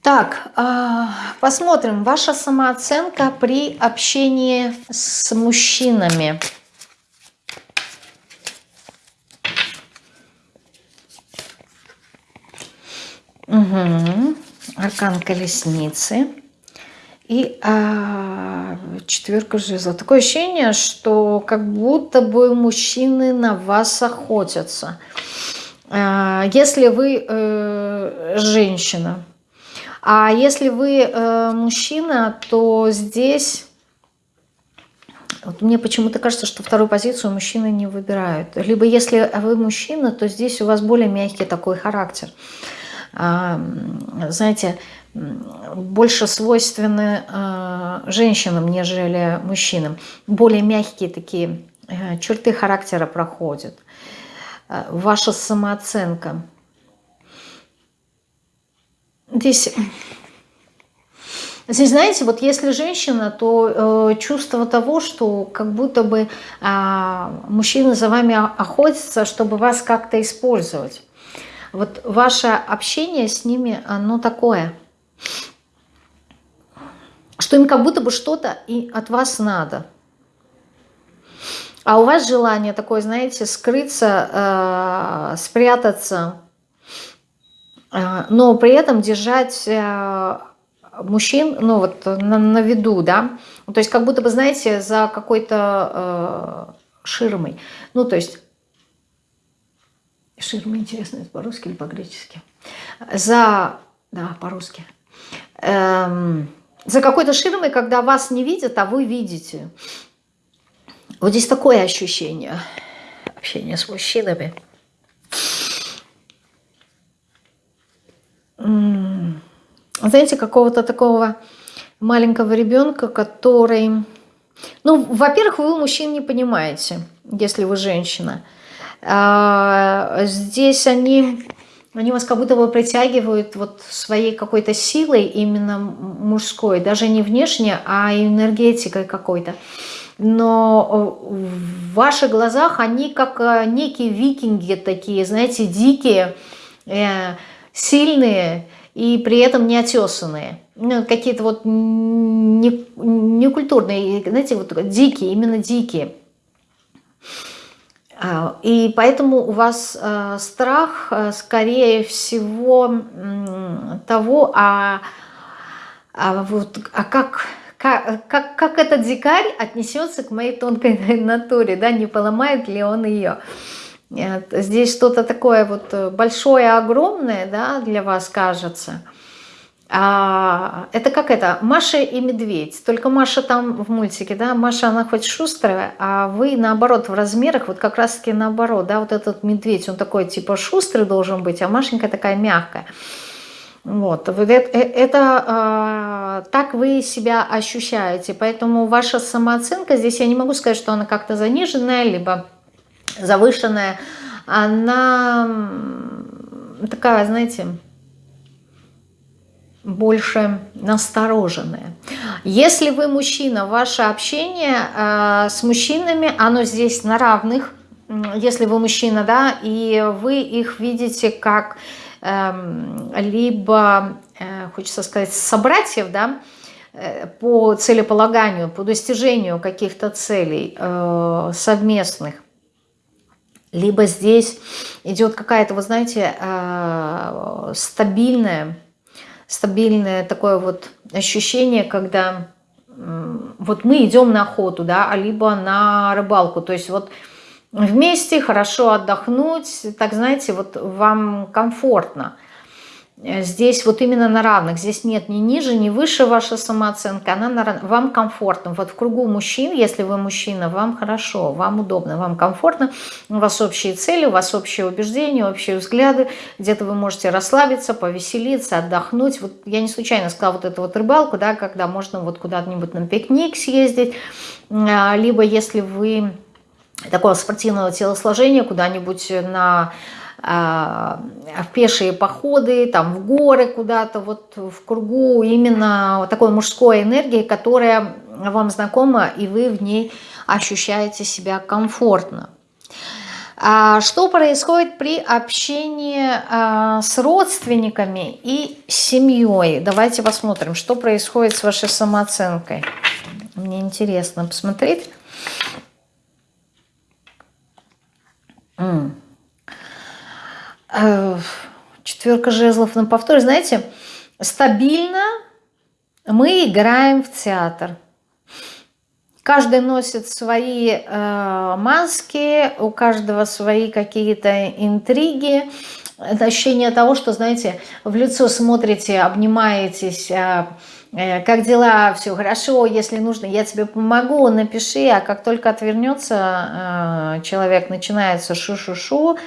Так, э, посмотрим, ваша самооценка при общении с мужчинами. Угу. Аркан колесницы. И а, четверка жезлов. Такое ощущение, что как будто бы мужчины на вас охотятся. А, если вы э, женщина. А если вы э, мужчина, то здесь... Вот мне почему-то кажется, что вторую позицию мужчины не выбирают. Либо если вы мужчина, то здесь у вас более мягкий такой характер. Знаете, больше свойственны э, женщинам, нежели мужчинам. Более мягкие такие э, черты характера проходят. Э, ваша самооценка. Здесь, здесь, знаете, вот если женщина, то э, чувство того, что как будто бы э, мужчина за вами охотится, чтобы вас как-то использовать. Вот ваше общение с ними, оно такое – что им как будто бы что-то и от вас надо. А у вас желание такое, знаете, скрыться, э, спрятаться, э, но при этом держать э, мужчин, ну вот на, на виду, да, то есть как будто бы, знаете, за какой-то э, ширмой, ну то есть ширма, интересно, это по-русски или по-гречески, за, да, по-русски, эм, за какой-то ширмой, когда вас не видят, а вы видите. Вот здесь такое ощущение общения с мужчинами. Знаете, какого-то такого маленького ребенка, который... Ну, во-первых, вы мужчин не понимаете, если вы женщина. А, здесь они они вас как будто бы притягивают вот своей какой-то силой именно мужской, даже не внешне, а энергетикой какой-то. Но э, в ваших глазах они как э, некие викинги такие, знаете, дикие, э, сильные и при этом неотесанные. Ну, Какие-то вот некультурные, не знаете, вот дикие, именно дикие. А, и поэтому у вас э, страх, э, скорее всего, того, а, а, вот, а как, как, как, этот дикарь отнесется к моей тонкой натуре, да, не поломает ли он ее. Здесь что-то такое вот большое, огромное, да, для вас кажется – а, это как это, Маша и Медведь, только Маша там в мультике, да, Маша она хоть шустрая, а вы наоборот в размерах, вот как раз таки наоборот, да, вот этот медведь, он такой типа шустрый должен быть, а Машенька такая мягкая. Вот, это, это, это э, так вы себя ощущаете, поэтому ваша самооценка, здесь я не могу сказать, что она как-то заниженная, либо завышенная, она такая, знаете, больше настороженные. Если вы мужчина, ваше общение э, с мужчинами, оно здесь на равных. Если вы мужчина, да, и вы их видите как э, либо, э, хочется сказать, собратьев, да, э, по целеполаганию, по достижению каких-то целей э, совместных, либо здесь идет какая-то, вы знаете, э, стабильная стабильное такое вот ощущение, когда вот мы идем на охоту, да, а либо на рыбалку, то есть вот вместе хорошо отдохнуть, так знаете, вот вам комфортно. Э, здесь вот именно на равных, здесь нет ни ниже, ни выше ваша самооценка, она на, вам комфортно. Вот в кругу мужчин, если вы мужчина, вам хорошо, вам удобно, вам комфортно, у вас общие цели, у вас общие убеждения, общие взгляды, где-то вы можете расслабиться, повеселиться, отдохнуть. Вот я не случайно сказала вот эту вот рыбалку, да, когда можно вот куда-нибудь на пикник съездить, а, либо если вы такого спортивного телосложения, куда-нибудь на в пешие походы, там в горы куда-то, вот в кругу именно такой мужской энергии, которая вам знакома, и вы в ней ощущаете себя комфортно. А что происходит при общении а, с родственниками и семьей? Давайте посмотрим, что происходит с вашей самооценкой. Мне интересно посмотреть. Э, четверка жезлов на повторе. Знаете, стабильно мы играем в театр. Каждый носит свои э, маски, у каждого свои какие-то интриги. Это ощущение того, что, знаете, в лицо смотрите, обнимаетесь, э, э, как дела, все хорошо, если нужно, я тебе помогу, напиши, а как только отвернется э, человек, начинается шу-шу-шу,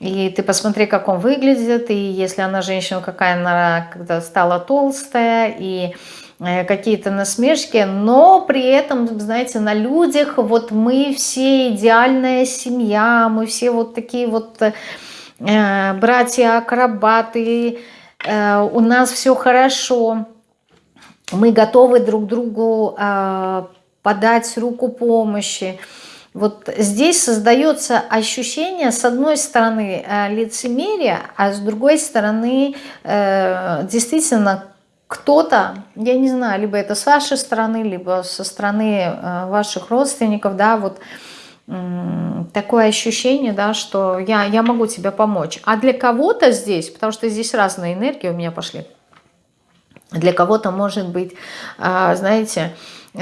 и ты посмотри, как он выглядит, и если она женщина, какая она когда стала толстая, и э, какие-то насмешки, но при этом, знаете, на людях вот мы все идеальная семья, мы все вот такие вот э, братья-акробаты, э, у нас все хорошо, мы готовы друг другу э, подать руку помощи, вот здесь создается ощущение, с одной стороны, э, лицемерия, а с другой стороны, э, действительно, кто-то, я не знаю, либо это с вашей стороны, либо со стороны э, ваших родственников, да, вот такое ощущение, да, что я, я могу тебе помочь. А для кого-то здесь, потому что здесь разные энергии у меня пошли, для кого-то может быть, знаете,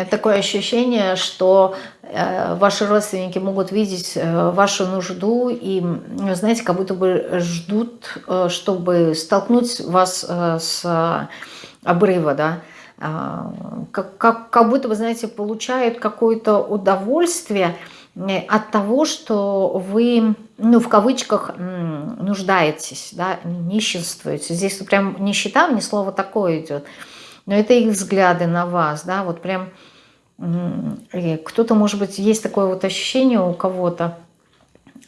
такое ощущение, что э, ваши родственники могут видеть э, вашу нужду и, знаете, как будто бы ждут, э, чтобы столкнуть вас с обрыва, да, а, как, как, как будто бы, знаете, получают какое-то удовольствие от того, что вы, ну, в кавычках, нуждаетесь, да, нищенствуете. Здесь прям нищета, мне слово такое идет – но это их взгляды на вас, да, вот прям кто-то, может быть, есть такое вот ощущение у кого-то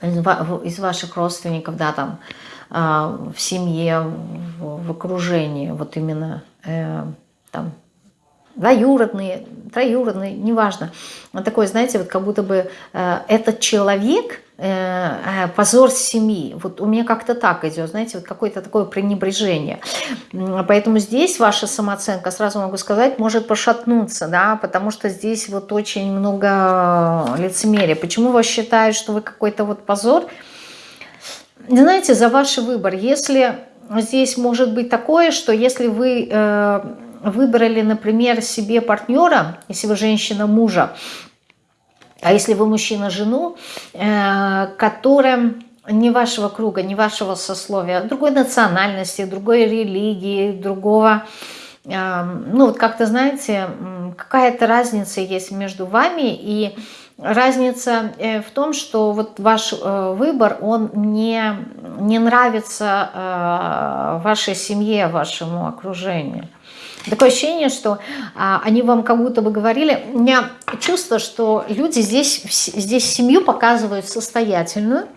из ваших родственников, да, там, а, в семье, в окружении, вот именно э, там двоюродные, троюродные, неважно. Он такой, знаете, вот как будто бы э, этот человек позор семьи. Вот у меня как-то так идет, знаете, вот какое-то такое пренебрежение. Поэтому здесь ваша самооценка, сразу могу сказать, может пошатнуться, да, потому что здесь вот очень много лицемерия. Почему вас считают, что вы какой-то вот позор? Знаете, за ваш выбор. Если здесь может быть такое, что если вы э, выбрали, например, себе партнера, если вы женщина мужа, а если вы мужчина, жену, э, которая не вашего круга, не вашего сословия, другой национальности, другой религии, другого... Э, ну вот как-то, знаете, какая-то разница есть между вами и разница э, в том, что вот ваш выбор, он не, не нравится вашей семье, вашему окружению. Такое ощущение, что а, они вам как будто бы говорили, у меня чувство, что люди здесь, здесь семью показывают состоятельную,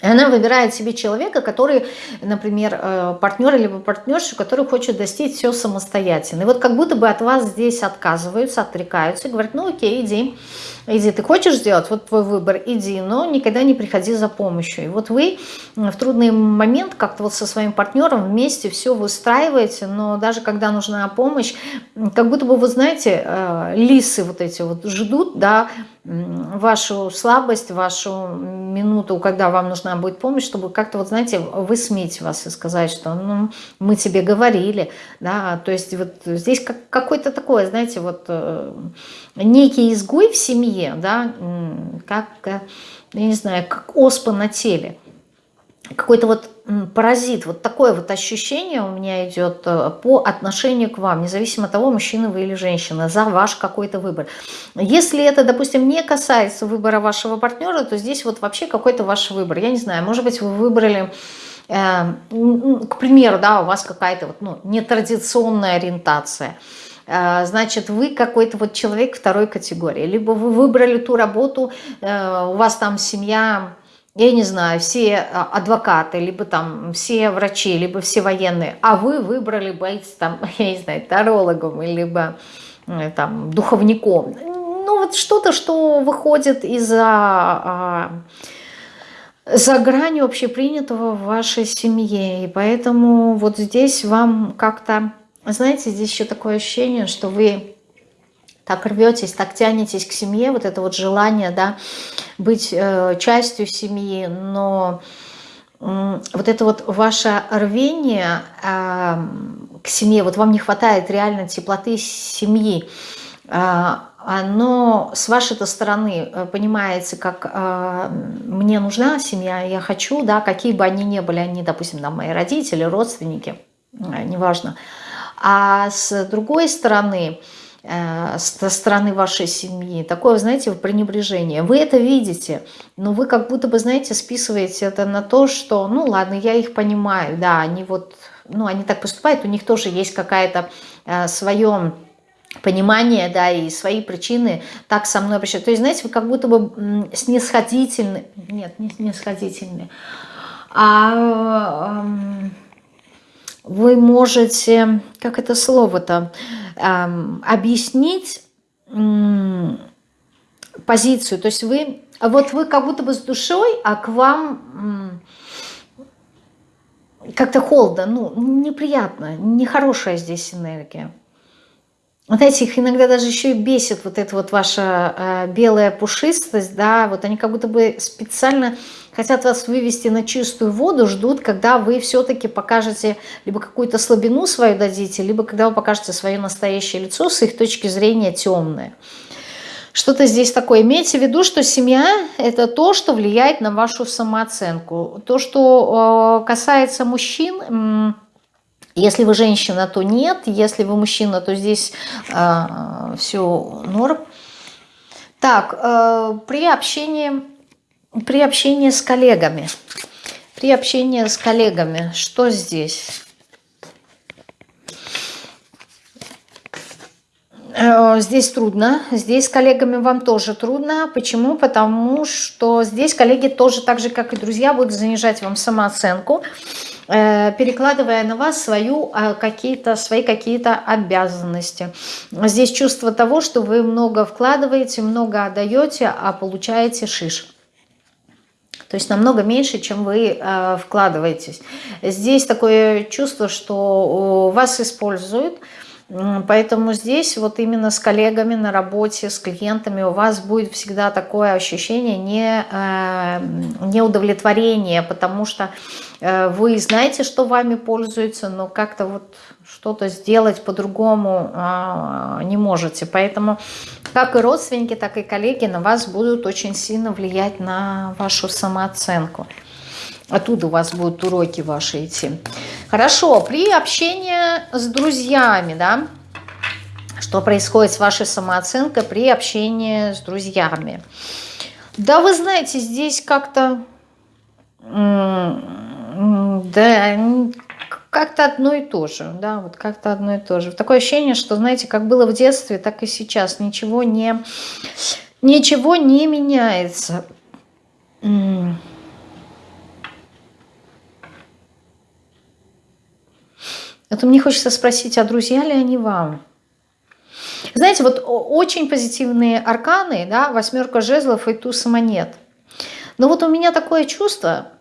она выбирает себе человека, который, например, э, партнер либо партнершу, который хочет достичь все самостоятельно. И вот как будто бы от вас здесь отказываются, отрекаются, говорят, ну окей, иди, иди, ты хочешь сделать, вот твой выбор, иди, но никогда не приходи за помощью. И вот вы в трудный момент как-то вот со своим партнером вместе все выстраиваете, но даже когда нужна помощь, как будто бы, вы знаете, э, лисы вот эти вот ждут, да, вашу слабость, вашу минуту, когда вам нужна будет помощь, чтобы как-то, вот знаете, высмеять вас и сказать, что ну, мы тебе говорили, да, то есть вот здесь как, какой-то такой, знаете, вот э, некий изгой в семье, да, как, э, я не знаю, как оспа на теле. какой-то вот паразит, вот такое вот ощущение у меня идет э, по отношению к вам, независимо от того, мужчина вы или женщина, за ваш какой-то выбор. Если это, допустим, не касается выбора вашего партнера, то здесь вот вообще какой-то ваш выбор. Я не знаю, может быть, вы выбрали, э, к примеру, да, у вас какая-то вот, ну, нетрадиционная ориентация, значит, вы какой-то вот человек второй категории, либо вы выбрали ту работу, э, у вас там семья я не знаю, все а, адвокаты, либо там все врачи, либо все военные, а вы выбрали быть там, я не знаю, тарологом, либо э, там духовником. Ну вот что-то, что выходит из-за а, за гранью общепринятого в вашей семье. И поэтому вот здесь вам как-то, знаете, здесь еще такое ощущение, что вы так рветесь, так тянетесь к семье, вот это вот желание, да, быть э, частью семьи, но э, вот это вот ваше рвение э, к семье, вот вам не хватает реально теплоты семьи, э, оно с вашей-то стороны э, понимается, как э, мне нужна семья, я хочу, да, какие бы они ни были, они, допустим, там, мои родители, родственники, э, неважно. А с другой стороны, Э, со стороны вашей семьи. Такое, знаете, пренебрежение. Вы это видите, но вы как будто бы, знаете, списываете это на то, что, ну ладно, я их понимаю, да, они вот, ну они так поступают, у них тоже есть какая-то э, свое понимание, да, и свои причины так со мной обращаются. То есть, знаете, вы как будто бы снисходительны, нет, не снисходительны, а... Э, вы можете, как это слово-то, эм, объяснить позицию. То есть вы, вот вы как будто бы с душой, а к вам как-то холодно, ну, неприятно, нехорошая здесь энергия. Знаете, их иногда даже еще и бесит вот эта вот ваша э, белая пушистость, да, вот они как будто бы специально хотят вас вывести на чистую воду, ждут, когда вы все-таки покажете, либо какую-то слабину свою дадите, либо когда вы покажете свое настоящее лицо, с их точки зрения темное. Что-то здесь такое. Имейте в виду, что семья – это то, что влияет на вашу самооценку. То, что э, касается мужчин – если вы женщина, то нет. Если вы мужчина, то здесь э, все норм. Так, э, при общении, при общении с коллегами. При общении с коллегами, что здесь? Э, здесь трудно, здесь с коллегами вам тоже трудно. Почему? Потому что здесь коллеги тоже, так же как и друзья, будут занижать вам самооценку. Э, перекладывая на вас свою, а, какие-то, свои какие-то обязанности. Здесь чувство того, что вы много вкладываете, много отдаете, а получаете шиш. То есть намного меньше, чем вы э, вкладываетесь. Здесь такое чувство, что вас используют, Поэтому здесь вот именно с коллегами на работе, с клиентами у вас будет всегда такое ощущение не, э, неудовлетворения, потому что э, вы знаете, что вами пользуются, но как-то вот что-то сделать по-другому э, не можете. Поэтому как и родственники, так и коллеги на вас будут очень сильно влиять на вашу самооценку. Оттуда у вас будут уроки ваши идти. Хорошо, при общении с друзьями, да, что происходит с вашей самооценкой при общении с друзьями. Да, вы знаете, здесь как-то, да, как-то одно и то же, да, вот как-то одно и то же. Такое ощущение, что, знаете, как было в детстве, так и сейчас, ничего не, ничего не меняется. Это мне хочется спросить, а друзья ли они вам? Знаете, вот очень позитивные арканы, да, восьмерка жезлов и туз монет. Но вот у меня такое чувство,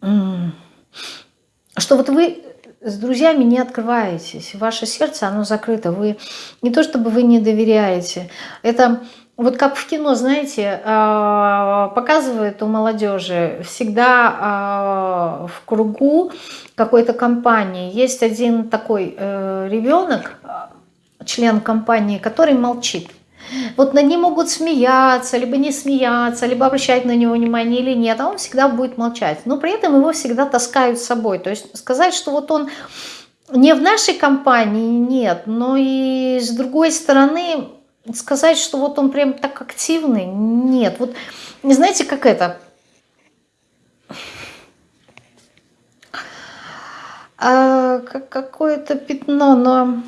что вот вы с друзьями не открываетесь, ваше сердце, оно закрыто, вы не то чтобы вы не доверяете, это вот как в кино, знаете, а, показывают у молодежи всегда а, в кругу какой-то компании есть один такой э, ребенок, член компании, который молчит. Вот над ним могут смеяться, либо не смеяться, либо обращать на него внимание или нет, а он всегда будет молчать. Но при этом его всегда таскают с собой. То есть сказать, что вот он не в нашей компании, нет, но и с другой стороны сказать, что вот он прям так активный, нет. Вот знаете, как это? А, какое-то пятно, но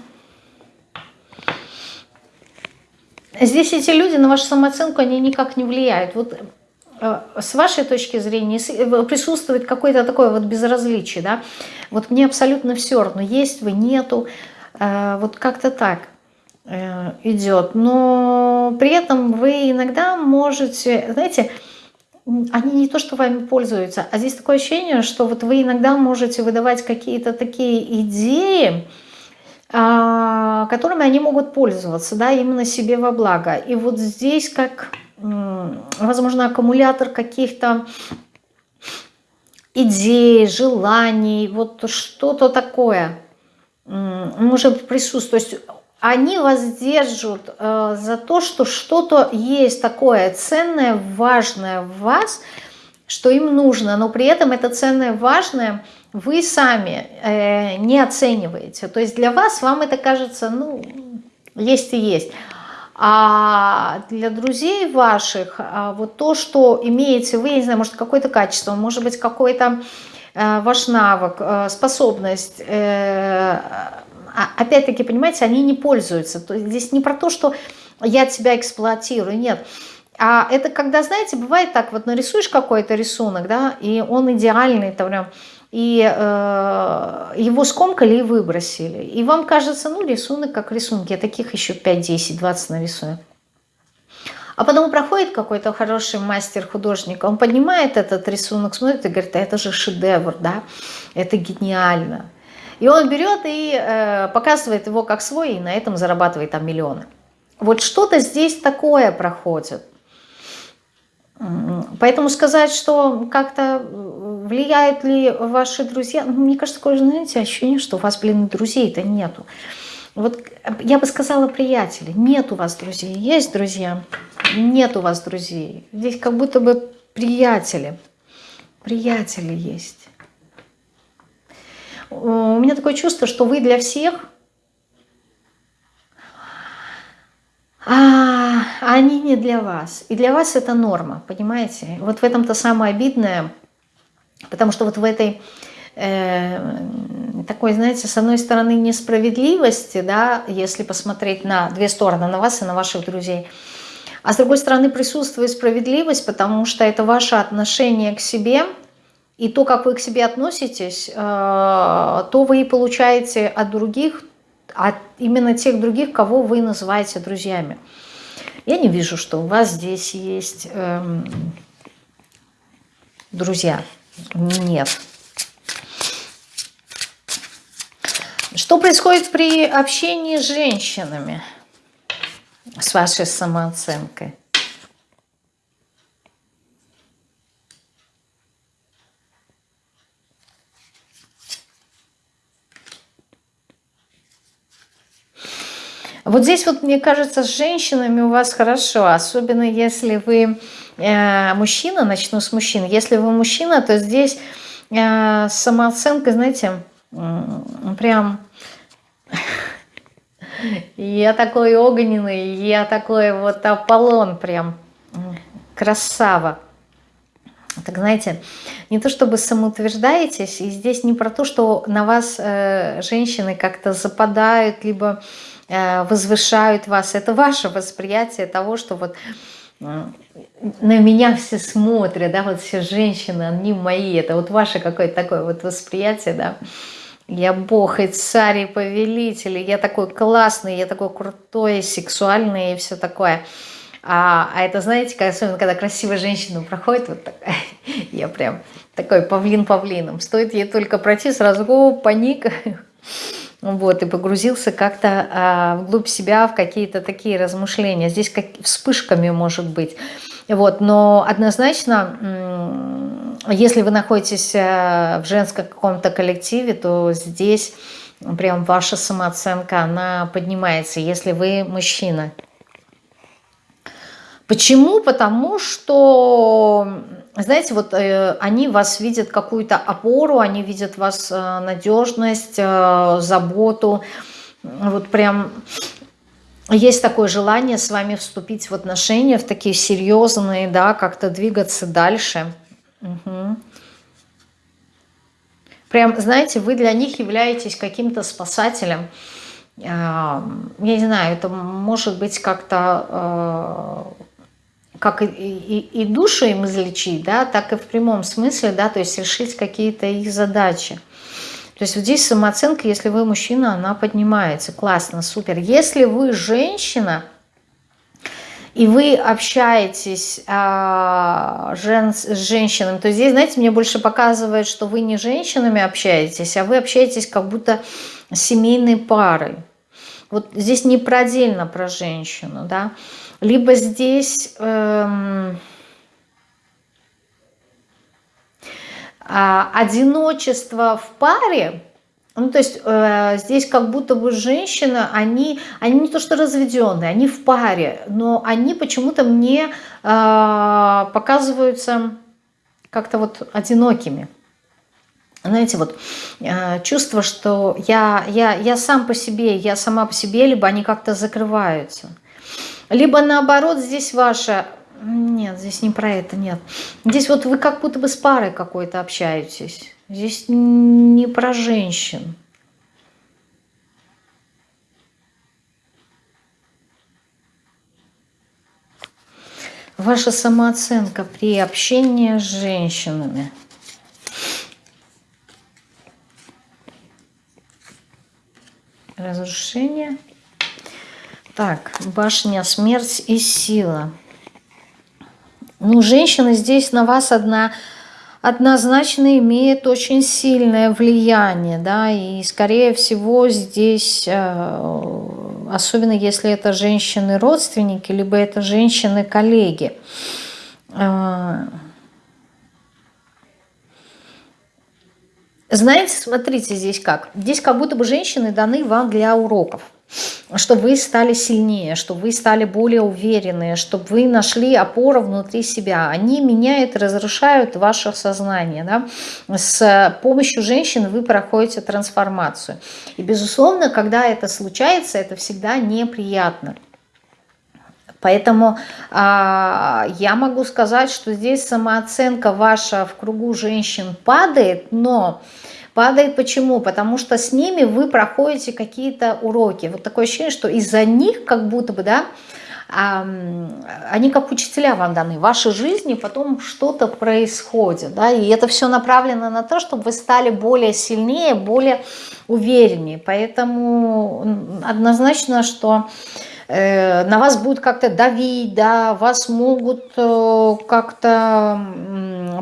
здесь эти люди на вашу самооценку, они никак не влияют. Вот э, с вашей точки зрения э, присутствует какое-то такое вот безразличие, да, вот мне абсолютно все равно, есть вы, нету, э, вот как-то так идет, но при этом вы иногда можете, знаете, они не то, что вами пользуются, а здесь такое ощущение, что вот вы иногда можете выдавать какие-то такие идеи, а, которыми они могут пользоваться, да, именно себе во благо. И вот здесь как, возможно, аккумулятор каких-то идей, желаний, вот что-то такое может присутствовать. То есть они вас держат э, за то, что что-то есть такое ценное, важное в вас, что им нужно, но при этом это ценное, важное – вы сами э, не оцениваете. То есть для вас, вам это кажется, ну, есть и есть. А для друзей ваших а вот то, что имеете вы, я не знаю, может какое-то качество, может быть какой-то э, ваш навык, э, способность, э, а, опять-таки, понимаете, они не пользуются. То есть здесь не про то, что я тебя эксплуатирую, нет. А это когда, знаете, бывает так, вот нарисуешь какой-то рисунок, да, и он идеальный, там прям и э, его скомкали и выбросили. И вам кажется, ну, рисунок как рисунки, я таких еще 5, 10, 20 нарисую. А потом проходит какой-то хороший мастер-художник, он поднимает этот рисунок, смотрит и говорит, это же шедевр, да, это гениально. И он берет и э, показывает его как свой, и на этом зарабатывает там миллионы. Вот что-то здесь такое проходит. Поэтому сказать, что как-то влияют ли ваши друзья, ну, мне кажется, такое, знаете, ощущение, что у вас, блин, друзей-то нету. Вот я бы сказала приятели, нет у вас друзей, есть друзья, нет у вас друзей. Здесь как будто бы приятели, приятели есть. У меня такое чувство, что вы для всех а они не для вас. И для вас это норма, понимаете? Вот в этом-то самое обидное, потому что вот в этой э, такой, знаете, с одной стороны несправедливости, да, если посмотреть на две стороны, на вас и на ваших друзей, а с другой стороны присутствует справедливость, потому что это ваше отношение к себе, и то, как вы к себе относитесь, э, то вы и получаете от других от именно тех других, кого вы называете друзьями. Я не вижу, что у вас здесь есть эм, друзья. Нет. Что происходит при общении с женщинами, с вашей самооценкой? Вот здесь вот, мне кажется, с женщинами у вас хорошо, особенно если вы э, мужчина, начну с мужчин. Если вы мужчина, то здесь э, самооценка, знаете, прям... Я такой огненный, я такой вот Аполлон прям, красава. Так знаете, не то чтобы самоутверждаетесь, и здесь не про то, что на вас э, женщины как-то западают, либо возвышают вас. Это ваше восприятие того, что вот на меня все смотрят, да, вот все женщины, они мои. Это вот ваше какое-то такое вот восприятие, да. Я бог и царь и повелитель, я такой классный, я такой крутой, сексуальный и все такое. А, а это, знаете, особенно когда красивая женщина проходит, вот такая, я прям такой павлин павлином. Стоит ей только пройти, сразу паника, вот, и погрузился как-то а, вглубь себя в какие-то такие размышления. Здесь как вспышками может быть. Вот, но однозначно, если вы находитесь э, в женском каком-то коллективе, то здесь прям ваша самооценка, она поднимается, если вы мужчина. Почему? Потому что, знаете, вот э, они вас видят какую-то опору, они видят вас э, надежность, э, заботу. Вот прям есть такое желание с вами вступить в отношения, в такие серьезные, да, как-то двигаться дальше. Угу. Прям, знаете, вы для них являетесь каким-то спасателем. Я не знаю, это может быть как-то как и, и, и душу им излечить, да, так и в прямом смысле, да, то есть решить какие-то их задачи. То есть вот здесь самооценка, если вы мужчина, она поднимается. Классно, супер. Если вы женщина, и вы общаетесь а, жен, с женщинами, то здесь, знаете, мне больше показывает, что вы не женщинами общаетесь, а вы общаетесь как будто семейной парой. Вот здесь не продельно про женщину, да, либо здесь эм, а, одиночество в паре, ну, то есть э, здесь как будто бы женщина, они, они не то что разведенные, они в паре, но они почему-то мне э, показываются как-то вот одинокими. Знаете, вот э, чувство, что я, я, я сам по себе, я сама по себе, либо они как-то закрываются. Либо наоборот, здесь ваша... Нет, здесь не про это, нет. Здесь вот вы как будто бы с парой какой-то общаетесь. Здесь не про женщин. Ваша самооценка при общении с женщинами. Разрушение. Так, башня, смерть и сила. Ну, женщина здесь на вас одна однозначно имеет очень сильное влияние, да, и скорее всего здесь, э, особенно если это женщины-родственники, либо это женщины-коллеги, э, знаете, смотрите здесь как, здесь как будто бы женщины даны вам для уроков, чтобы вы стали сильнее, чтобы вы стали более уверенные, чтобы вы нашли опору внутри себя. Они меняют, разрушают ваше сознание. Да? С помощью женщин вы проходите трансформацию. И, безусловно, когда это случается, это всегда неприятно. Поэтому а, я могу сказать, что здесь самооценка ваша в кругу женщин падает, но Падает почему? Потому что с ними вы проходите какие-то уроки. Вот такое ощущение, что из-за них как будто бы, да, они как учителя вам даны. В вашей жизни потом что-то происходит. Да, и это все направлено на то, чтобы вы стали более сильнее, более увереннее. Поэтому однозначно, что на вас будут как-то давить, да, вас могут э, как-то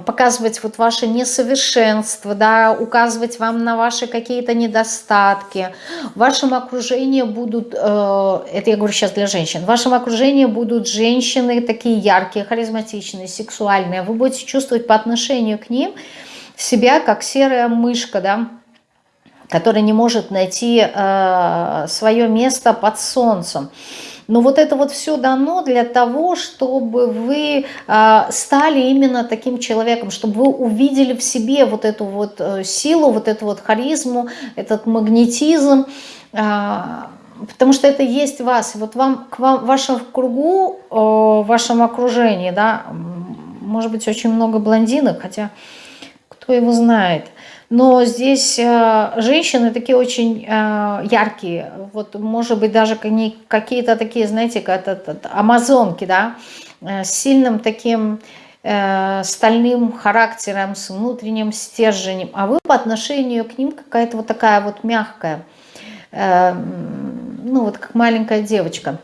показывать вот ваше несовершенство, да, указывать вам на ваши какие-то недостатки. В вашем окружении будут, э, это я говорю сейчас для женщин, в вашем окружении будут женщины такие яркие, харизматичные, сексуальные. Вы будете чувствовать по отношению к ним себя как серая мышка, да, который не может найти э, свое место под солнцем. Но вот это вот все дано для того, чтобы вы э, стали именно таким человеком, чтобы вы увидели в себе вот эту вот э, силу, вот эту вот харизму, этот магнетизм, э, потому что это есть вас. И вот вам, к вам, в вашем кругу, э, вашем окружении, да, может быть очень много блондинок, хотя кто его знает, но здесь э, женщины такие очень э, яркие, вот может быть даже какие-то такие, знаете, как это, амазонки, да, э, с сильным таким стальным характером, с внутренним стержнем, а вы по отношению к ним какая-то вот такая вот мягкая, ну вот как маленькая девочка.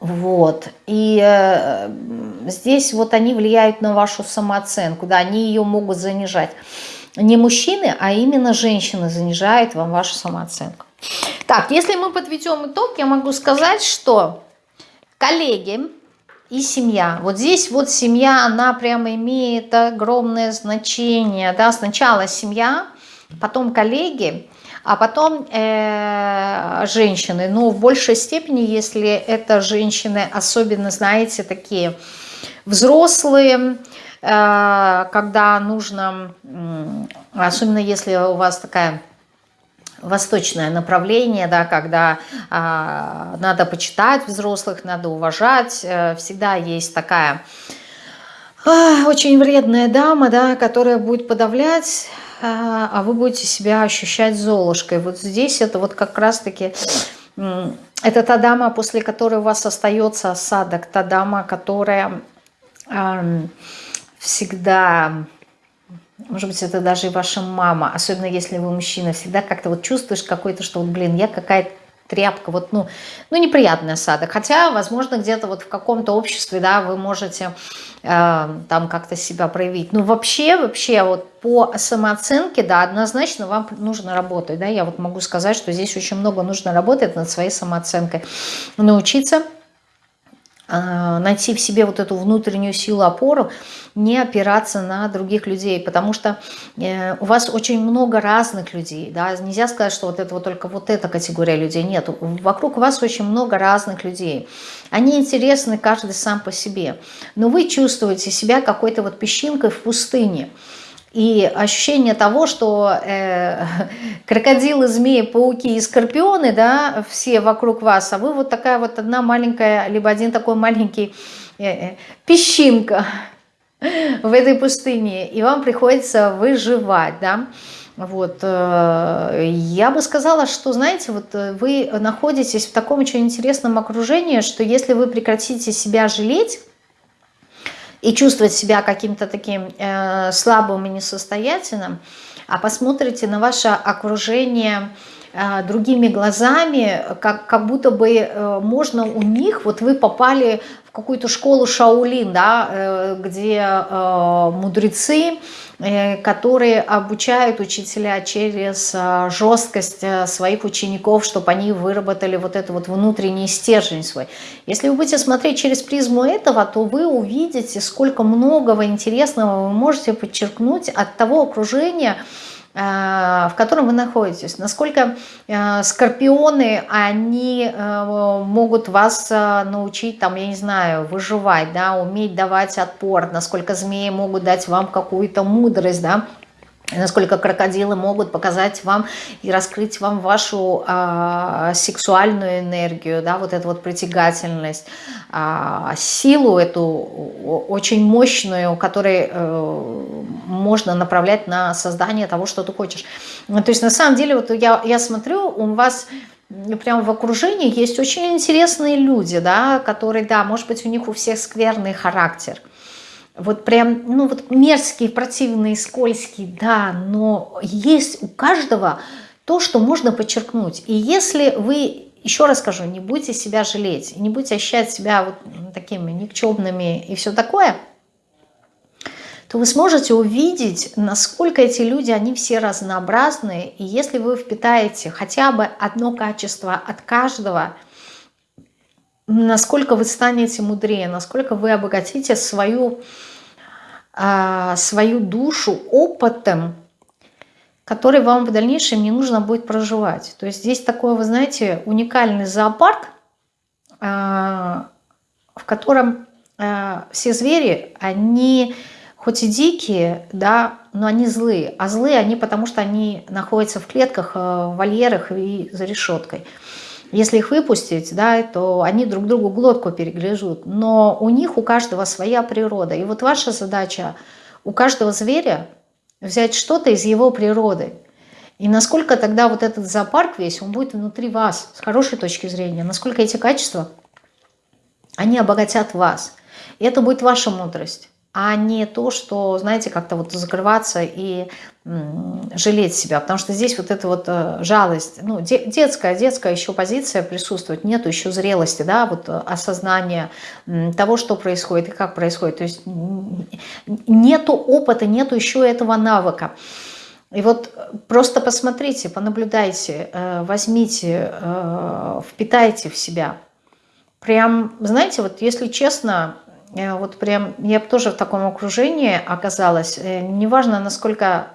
Вот, и э, здесь вот они влияют на вашу самооценку, да, они ее могут занижать не мужчины, а именно женщины занижают вам вашу самооценку. Так, если мы подведем итог, я могу сказать, что коллеги и семья. Вот здесь вот семья, она прямо имеет огромное значение. Да? Сначала семья, потом коллеги, а потом э, женщины. Но в большей степени, если это женщины, особенно, знаете, такие взрослые, когда нужно, особенно если у вас такая восточное направление, да, когда а, надо почитать взрослых, надо уважать, э, всегда есть такая а, очень вредная дама, да, которая будет подавлять, а, а вы будете себя ощущать золушкой. Вот здесь это вот как раз-таки... Это та дама, после которой у вас остается осадок, та дама, которая э, всегда, может быть, это даже и ваша мама, особенно если вы мужчина, всегда как-то вот чувствуешь какой-то, что вот, блин, я какая-то тряпка, вот, ну, ну, неприятный осадок. Хотя, возможно, где-то вот в каком-то обществе, да, вы можете э, там как-то себя проявить. Но вообще, вообще, вот по самооценке, да, однозначно вам нужно работать, да, я вот могу сказать, что здесь очень много нужно работать над своей самооценкой, научиться найти в себе вот эту внутреннюю силу, опору, не опираться на других людей, потому что э, у вас очень много разных людей, да, нельзя сказать, что вот это вот только вот эта категория людей, нет, вокруг вас очень много разных людей, они интересны каждый сам по себе, но вы чувствуете себя какой-то вот песчинкой в пустыне, и ощущение того, что э, крокодилы, змеи, пауки и скорпионы, да, все вокруг вас, а вы вот такая вот одна маленькая, либо один такой маленький э, э, песчинка в этой пустыне, и вам приходится выживать, да. Вот, э, я бы сказала, что, знаете, вот э, вы находитесь в таком очень интересном окружении, что если вы прекратите себя жалеть, и чувствовать себя каким-то таким э, слабым и несостоятельным, а посмотрите на ваше окружение э, другими глазами, как, как будто бы э, можно у них, вот вы попали в какую-то школу Шаулин, да, э, где э, мудрецы, которые обучают учителя через э, жесткость э, своих учеников, чтобы они выработали вот этот вот внутренний стержень свой. Если вы будете смотреть через призму этого, то вы увидите, сколько многого интересного вы можете подчеркнуть от того окружения, Э, в котором вы находитесь. Насколько э, скорпионы, они э, могут вас научить, там, я не знаю, выживать, да, уметь давать отпор, насколько змеи могут дать вам какую-то мудрость, да, насколько крокодилы могут показать вам и раскрыть вам вашу а, сексуальную энергию, да, вот эту вот притягательность, а, силу эту очень мощную, которой э, можно направлять на создание того, что ты хочешь. Ну, то есть на самом деле вот я, я смотрю, у вас прямо в окружении есть очень интересные люди, да, которые, да, может быть, у них у всех скверный характер – вот прям, ну вот мерзкий, противный, скользкий, да, но есть у каждого то, что можно подчеркнуть. И если вы, еще раз скажу, не будете себя жалеть, не будете ощущать себя вот такими никчемными и все такое, то вы сможете увидеть, насколько эти люди, они все разнообразные. И если вы впитаете хотя бы одно качество от каждого, насколько вы станете мудрее, насколько вы обогатите свою а, свою душу опытом, который вам в дальнейшем не нужно будет проживать. То есть здесь такой, вы знаете, уникальный зоопарк, а, в котором а, все звери, они хоть и дикие, да, но они злые. А злые они потому, что они находятся в клетках, в вольерах и за решеткой. Если их выпустить, да, то они друг другу глотку перегрызут. Но у них у каждого своя природа. И вот ваша задача у каждого зверя взять что-то из его природы. И насколько тогда вот этот зоопарк весь, он будет внутри вас, с хорошей точки зрения. Насколько эти качества, они обогатят вас. И это будет ваша мудрость а не то, что, знаете, как-то вот закрываться и жалеть себя, потому что здесь вот эта вот э, жалость, ну, детская, детская еще позиция присутствует, нету еще зрелости, да, вот э, осознания того, что происходит и как происходит, то есть нету опыта, нету еще этого навыка. И вот просто посмотрите, понаблюдайте, э, возьмите, впитайте в себя. Прям, знаете, вот если честно, Э, вот прям, я тоже в таком окружении оказалась, э, неважно, насколько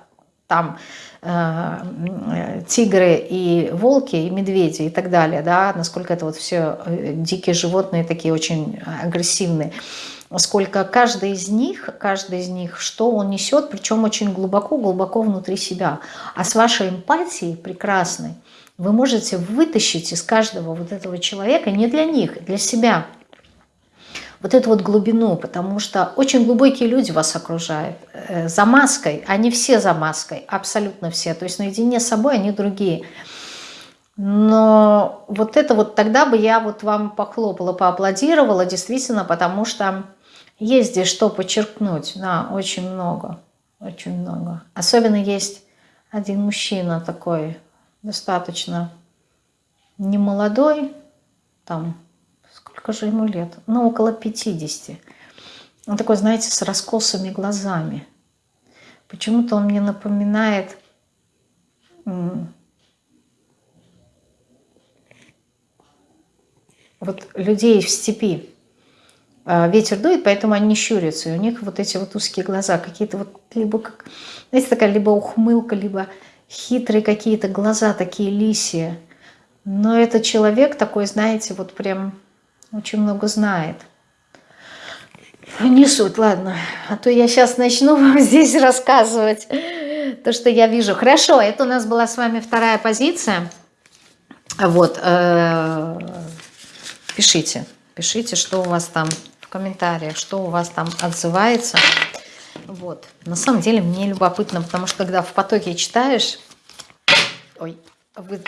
там э, тигры и волки, и медведи и так далее, да, насколько это вот все э, дикие животные, такие очень агрессивные, сколько каждый из них, каждый из них, что он несет, причем очень глубоко-глубоко внутри себя. А с вашей эмпатией прекрасной вы можете вытащить из каждого вот этого человека, не для них, для себя – вот эту вот глубину, потому что очень глубокие люди вас окружают. Э, за маской, они все за маской, абсолютно все. То есть наедине с собой они другие. Но вот это вот тогда бы я вот вам похлопала, поаплодировала, действительно, потому что есть здесь что подчеркнуть. Да, очень много, очень много. Особенно есть один мужчина такой, достаточно немолодой, там сколько же ему лет? Ну, около 50. Он такой, знаете, с раскосыми глазами. Почему-то он мне напоминает вот людей в степи. А, ветер дует, поэтому они щурятся. И у них вот эти вот узкие глаза, какие-то вот либо, как, знаете, такая либо ухмылка, либо хитрые какие-то глаза, такие лисие. Но это человек такой, знаете, вот прям очень много знает. Не суть, ладно. А то я сейчас начну вам здесь рассказывать то, что я вижу. Хорошо, это у нас была с вами вторая позиция. Вот. Э, пишите. Пишите, что у вас там в комментариях, что у вас там отзывается. Вот. На самом деле мне любопытно, потому что когда в потоке читаешь... Ой, вы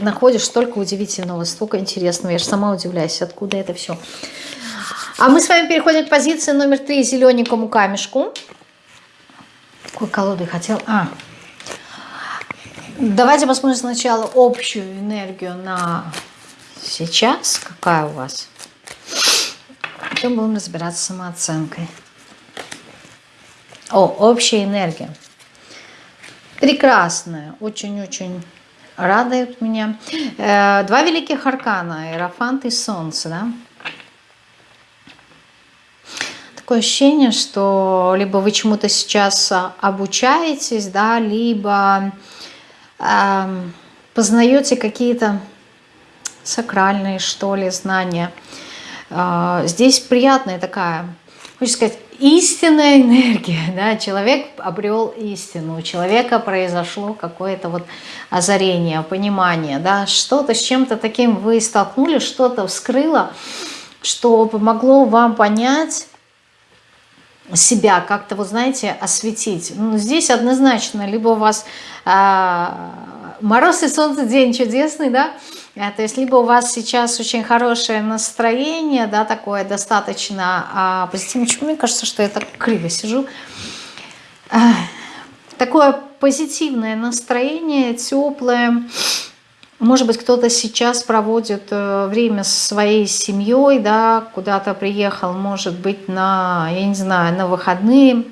находишь столько удивительного, столько интересного. Я же сама удивляюсь, откуда это все. А мы с вами переходим к позиции номер три, зелененькому камешку. Какой колоды хотел? А, давайте посмотрим сначала общую энергию на сейчас. Какая у вас? Потом будем разбираться с самооценкой. О, общая энергия. Прекрасная, очень-очень радует меня. Э, два великих аркана, Иерофант и Солнце, да? Такое ощущение, что либо вы чему-то сейчас обучаетесь, да, либо э, познаете какие-то сакральные, что ли, знания. Э, здесь приятная такая, хочется сказать, истинная энергия, да, человек обрел истину, у человека произошло какое-то вот озарение, понимание, да, что-то с чем-то таким вы столкнулись, что-то вскрыло, что помогло вам понять себя, как-то, вот знаете, осветить. Ну, здесь однозначно, либо у вас э, мороз и солнце, день чудесный, да, а, то есть либо у вас сейчас очень хорошее настроение, да, такое достаточно а, позитивное. Мне кажется, что я так криво сижу? А, такое позитивное настроение, теплое. Может быть, кто-то сейчас проводит э, время со своей семьей, да, куда-то приехал, может быть, на, я не знаю, на выходные,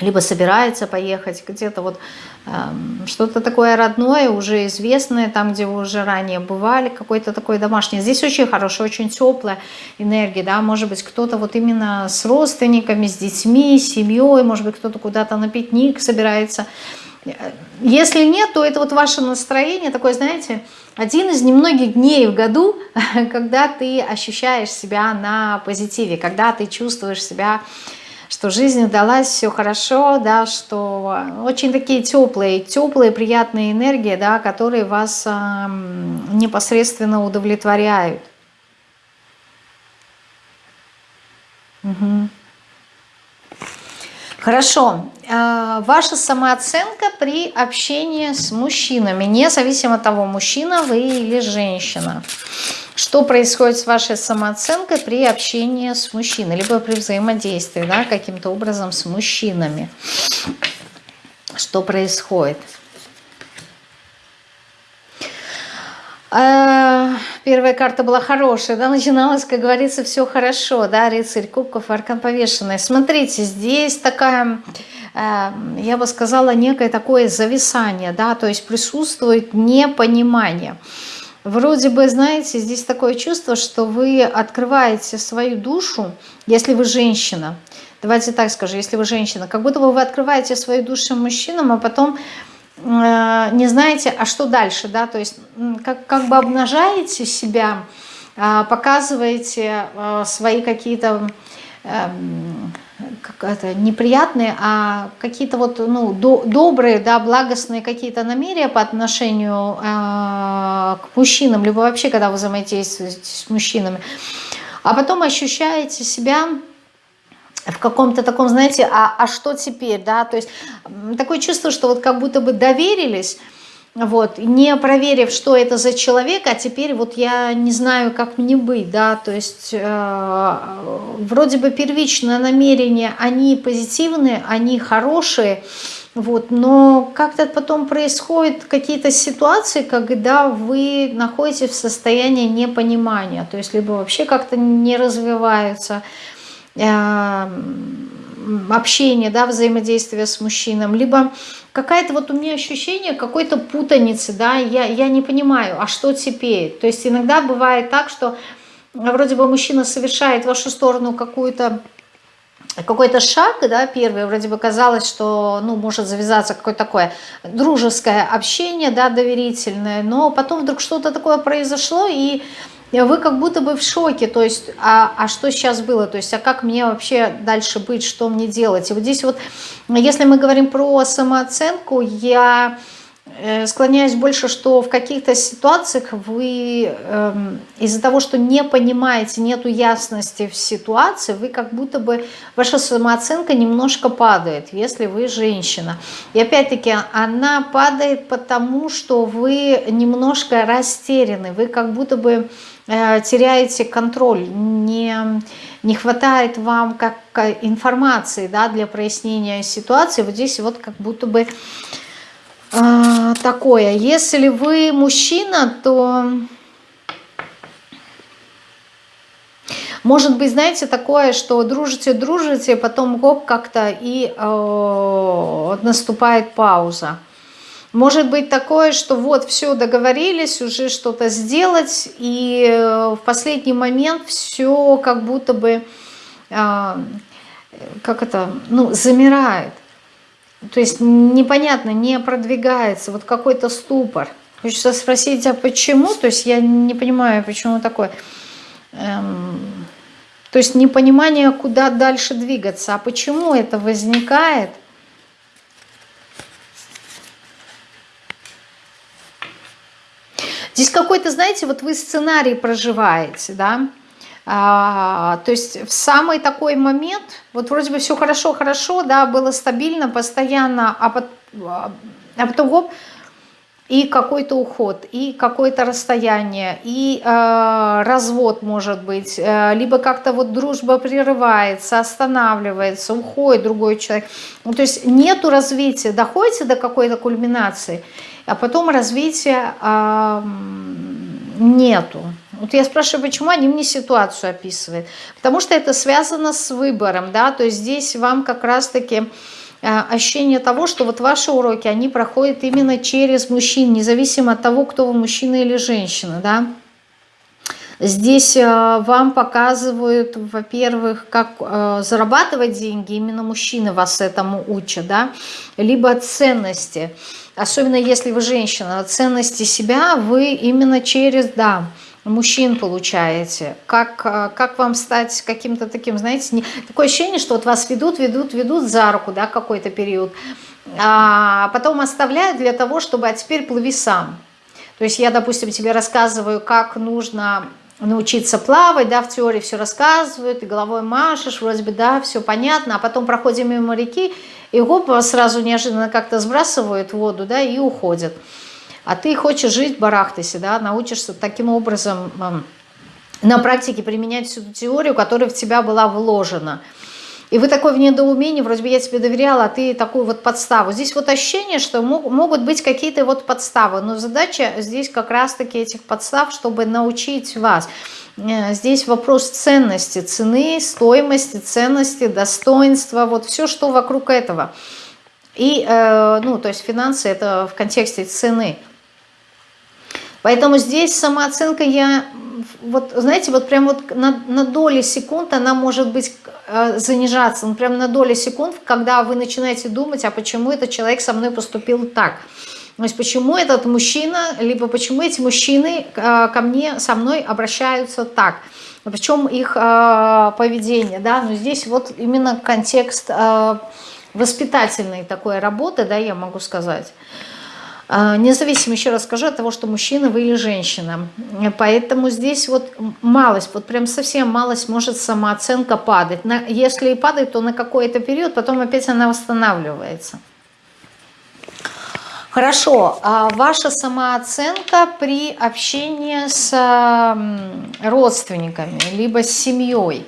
либо собирается поехать где-то вот что-то такое родное, уже известное, там, где вы уже ранее бывали, какой-то такой домашний. Здесь очень хорошая, очень теплая энергия, да, может быть, кто-то вот именно с родственниками, с детьми, с семьей, может быть, кто-то куда-то на пикник собирается. Если нет, то это вот ваше настроение такое, знаете, один из немногих дней в году, когда ты ощущаешь себя на позитиве, когда ты чувствуешь себя что жизнь удалась, все хорошо, да, что очень такие теплые, теплые, приятные энергии, да, которые вас э, непосредственно удовлетворяют. Угу. Хорошо. А, ваша самооценка при общении с мужчинами, независимо от того, мужчина вы или женщина. Что происходит с вашей самооценкой при общении с мужчиной, либо при взаимодействии да, каким-то образом с мужчинами? Что происходит? А, первая карта была хорошая, да, начиналось, как говорится, все хорошо, да, рыцарь кубков, аркан повешенный. Смотрите, здесь такая, а, я бы сказала, некое такое зависание, да, то есть присутствует непонимание. Вроде бы, знаете, здесь такое чувство, что вы открываете свою душу, если вы женщина. Давайте так скажу, если вы женщина, как будто бы вы открываете свою душу мужчинам, а потом не знаете, а что дальше, да, то есть как, как бы обнажаете себя, показываете свои какие-то эм, как это, неприятные, а какие-то вот, ну, до, добрые, да, благостные какие-то намерения по отношению э, к мужчинам, либо вообще, когда вы взаимодействуете с мужчинами, а потом ощущаете себя в каком-то таком, знаете, а, а что теперь, да, то есть такое чувство, что вот как будто бы доверились, вот, не проверив, что это за человек, а теперь вот я не знаю, как мне быть, да, то есть э, вроде бы первичное намерение, они позитивные, они хорошие, вот, но как-то потом происходят какие-то ситуации, когда вы находитесь в состоянии непонимания, то есть либо вообще как-то не развиваются, э, общение, да, взаимодействие с мужчином, либо какая-то вот у меня ощущение какой-то путаницы, да, я, я не понимаю, а что теперь? То есть иногда бывает так, что вроде бы мужчина совершает в вашу сторону какую-то какой-то шаг, да, первый, вроде бы казалось, что, ну, может завязаться какое-то такое дружеское общение, да, доверительное, но потом вдруг что-то такое произошло, и вы как будто бы в шоке, то есть, а, а что сейчас было, то есть, а как мне вообще дальше быть, что мне делать? И вот здесь вот, если мы говорим про самооценку, я э, склоняюсь больше, что в каких-то ситуациях вы э, из-за того, что не понимаете, нету ясности в ситуации, вы как будто бы, ваша самооценка немножко падает, если вы женщина. И опять-таки она падает потому, что вы немножко растеряны, вы как будто бы теряете контроль, не, не хватает вам как информации да, для прояснения ситуации. Вот здесь вот как будто бы э, такое. Если вы мужчина, то... Может быть, знаете, такое, что дружите, дружите, потом гоп как-то и э, наступает пауза. Может быть такое, что вот все договорились уже что-то сделать, и э, в последний момент все как будто бы, а, как это, ну, замирает. То есть непонятно, не продвигается, вот какой-то ступор. Хочется спросить, а почему? То есть я не понимаю, почему такое. Эм, то есть непонимание, куда дальше двигаться. А почему это возникает? Здесь какой-то, знаете, вот вы сценарий проживаете, да, а, то есть в самый такой момент, вот вроде бы все хорошо-хорошо, да, было стабильно, постоянно, а, под, а потом гоп, и какой-то уход, и какое-то расстояние, и э, развод может быть, э, либо как-то вот дружба прерывается, останавливается, уходит другой человек. Ну, то есть нету развития, доходите до какой-то кульминации, а потом развития э, нету. Вот я спрашиваю, почему они мне ситуацию описывают. Потому что это связано с выбором, да, то есть здесь вам как раз-таки э, ощущение того, что вот ваши уроки, они проходят именно через мужчин, независимо от того, кто вы, мужчина или женщина, да. Здесь э, вам показывают, во-первых, как э, зарабатывать деньги, именно мужчины вас этому учат, да, либо ценности, особенно если вы женщина, ценности себя вы именно через, да, мужчин получаете, как, э, как вам стать каким-то таким, знаете, не, такое ощущение, что вот вас ведут, ведут, ведут за руку, да, какой-то период, а потом оставляют для того, чтобы, а теперь плыви сам. То есть я, допустим, тебе рассказываю, как нужно научиться плавать, да, в теории все рассказывают, и головой машешь, вроде бы, да, все понятно, а потом проходим мимо реки, и гоп, сразу неожиданно как-то сбрасывают воду, да, и уходят. А ты хочешь жить, барахтайся, да, научишься таким образом на практике применять всю ту теорию, которая в тебя была вложена. И вы такой в недоумении, вроде бы я тебе доверяла, а ты такую вот подставу. Здесь вот ощущение, что могут быть какие-то вот подставы, но задача здесь как раз-таки этих подстав, чтобы научить вас. Э, здесь вопрос ценности, цены, стоимости, ценности, достоинства, вот все, что вокруг этого. И, э, ну, то есть финансы это в контексте цены. Поэтому здесь самооценка, я вот знаете, вот прям вот на, на доли секунд она может быть э, занижаться, ну, прям на доли секунд, когда вы начинаете думать, а почему этот человек со мной поступил так, то есть почему этот мужчина, либо почему эти мужчины э, ко мне, со мной обращаются так, причем их э, поведение, да, но здесь вот именно контекст э, воспитательной такой работы, да, я могу сказать. Э, независимо, еще раз скажу, от того, что мужчина вы или женщина. Поэтому здесь вот малость, вот прям совсем малость может самооценка падать. На, если и падает, то на какой-то период, потом опять она восстанавливается. Хорошо, а ваша самооценка при общении с родственниками, либо с семьей,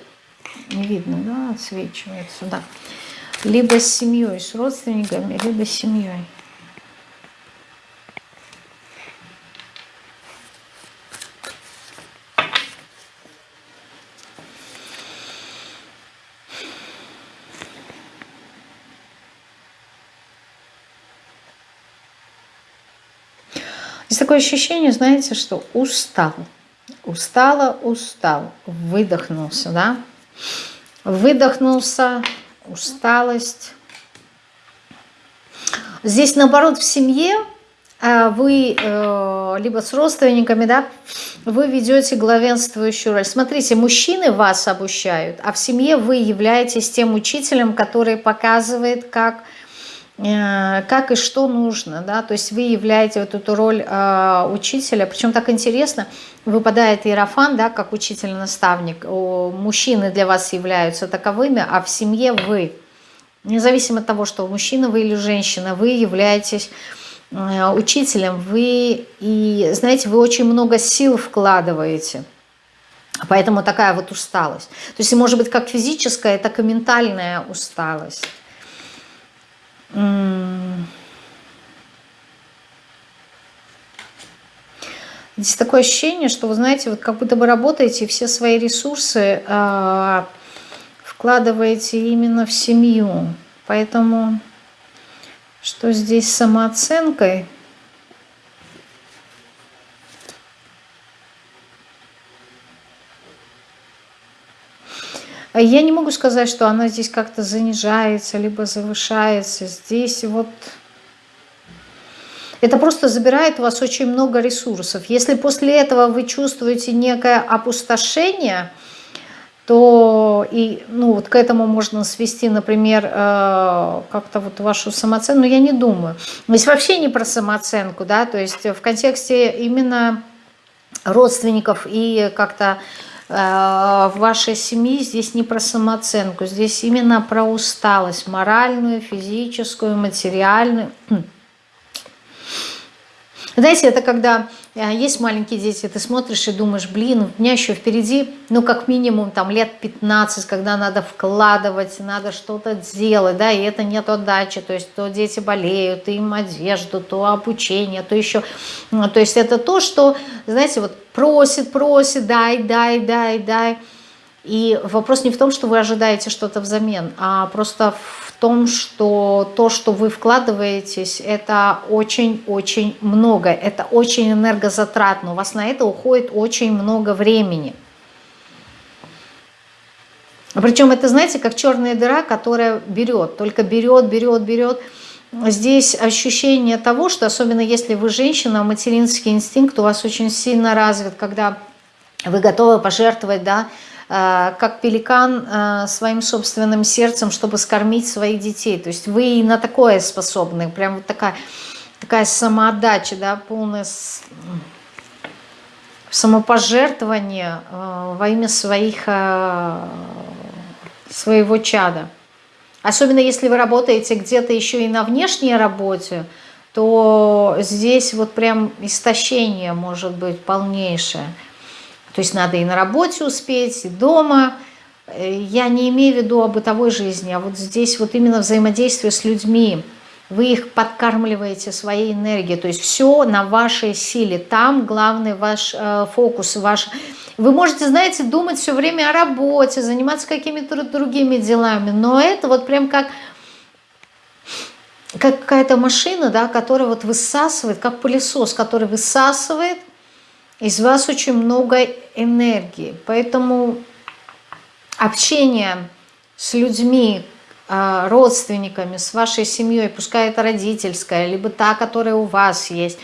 не видно, да, отсвечивает сюда, либо с семьей, с родственниками, либо с семьей. Есть такое ощущение, знаете, что устал. Устала, устал. Выдохнулся, да? Выдохнулся, усталость. Здесь, наоборот, в семье а, вы э, либо с родственниками, да, вы ведете главенствующую роль. Смотрите, мужчины вас обучают, а в семье вы являетесь тем учителем, который показывает, как Э, как и что нужно, да, то есть вы являете вот эту роль э, учителя, причем так интересно, выпадает иерофан, да, как учитель-наставник, мужчины для вас являются таковыми, а в семье вы, независимо от того, что мужчина вы или женщина, вы являетесь э, учителем, вы, и знаете, вы очень много сил вкладываете, поэтому такая вот усталость, то есть может быть как физическая, так и ментальная усталость. Здесь такое ощущение, что вы знаете, вот как будто бы работаете все свои ресурсы э, вкладываете именно в семью. Поэтому что здесь с самооценкой? А я не могу сказать, что она здесь как-то занижается, либо завышается. Здесь вот... Это просто забирает у вас очень много ресурсов. Если после этого вы чувствуете некое опустошение, то и, ну, вот к этому можно свести, например, э, как-то вот вашу самооценку, но я не думаю. Здесь вообще не про самооценку, да, то есть в контексте именно родственников и как-то в вашей семье здесь не про самооценку, здесь именно про усталость, моральную, физическую, материальную. Знаете, это когда э, есть маленькие дети, ты смотришь и думаешь, блин, у меня еще впереди, ну, как минимум, там, лет 15, когда надо вкладывать, надо что-то делать, да, и это нет отдачи, то есть то дети болеют, им одежду, то обучение, то еще, ну, то есть это то, что, знаете, вот просит, просит, дай, дай, дай, дай, и вопрос не в том, что вы ожидаете что-то взамен, а просто в том, что то, что вы вкладываетесь, это очень-очень много, это очень энергозатратно, у вас на это уходит очень много времени. Причем это, знаете, как черная дыра, которая берет, только берет, берет, берет. Здесь ощущение того, что особенно если вы женщина, материнский инстинкт у вас очень сильно развит, когда вы готовы пожертвовать, да, как пеликан э, своим собственным сердцем, чтобы скормить своих детей. То есть вы и на такое способны, прям вот такая, такая самоотдача, да, полное самопожертвование э, во имя своих, своего чада. Особенно если вы работаете где-то еще и на внешней работе, то здесь вот прям истощение может быть полнейшее. То есть надо и на работе успеть, и дома. Э, я не имею в виду о бытовой жизни, а вот здесь вот именно взаимодействие с людьми. Вы их подкармливаете своей энергией, то есть все на вашей силе. Там главный ваш э, фокус, ваш... Вы можете, знаете, думать все время о работе, заниматься какими-то другими делами, но это вот прям как как какая-то машина, да, которая вот высасывает, как пылесос, который высасывает из вас очень много энергии, поэтому общение с людьми, а, родственниками, с вашей семьей, пускай это родительская, либо та, которая у вас есть,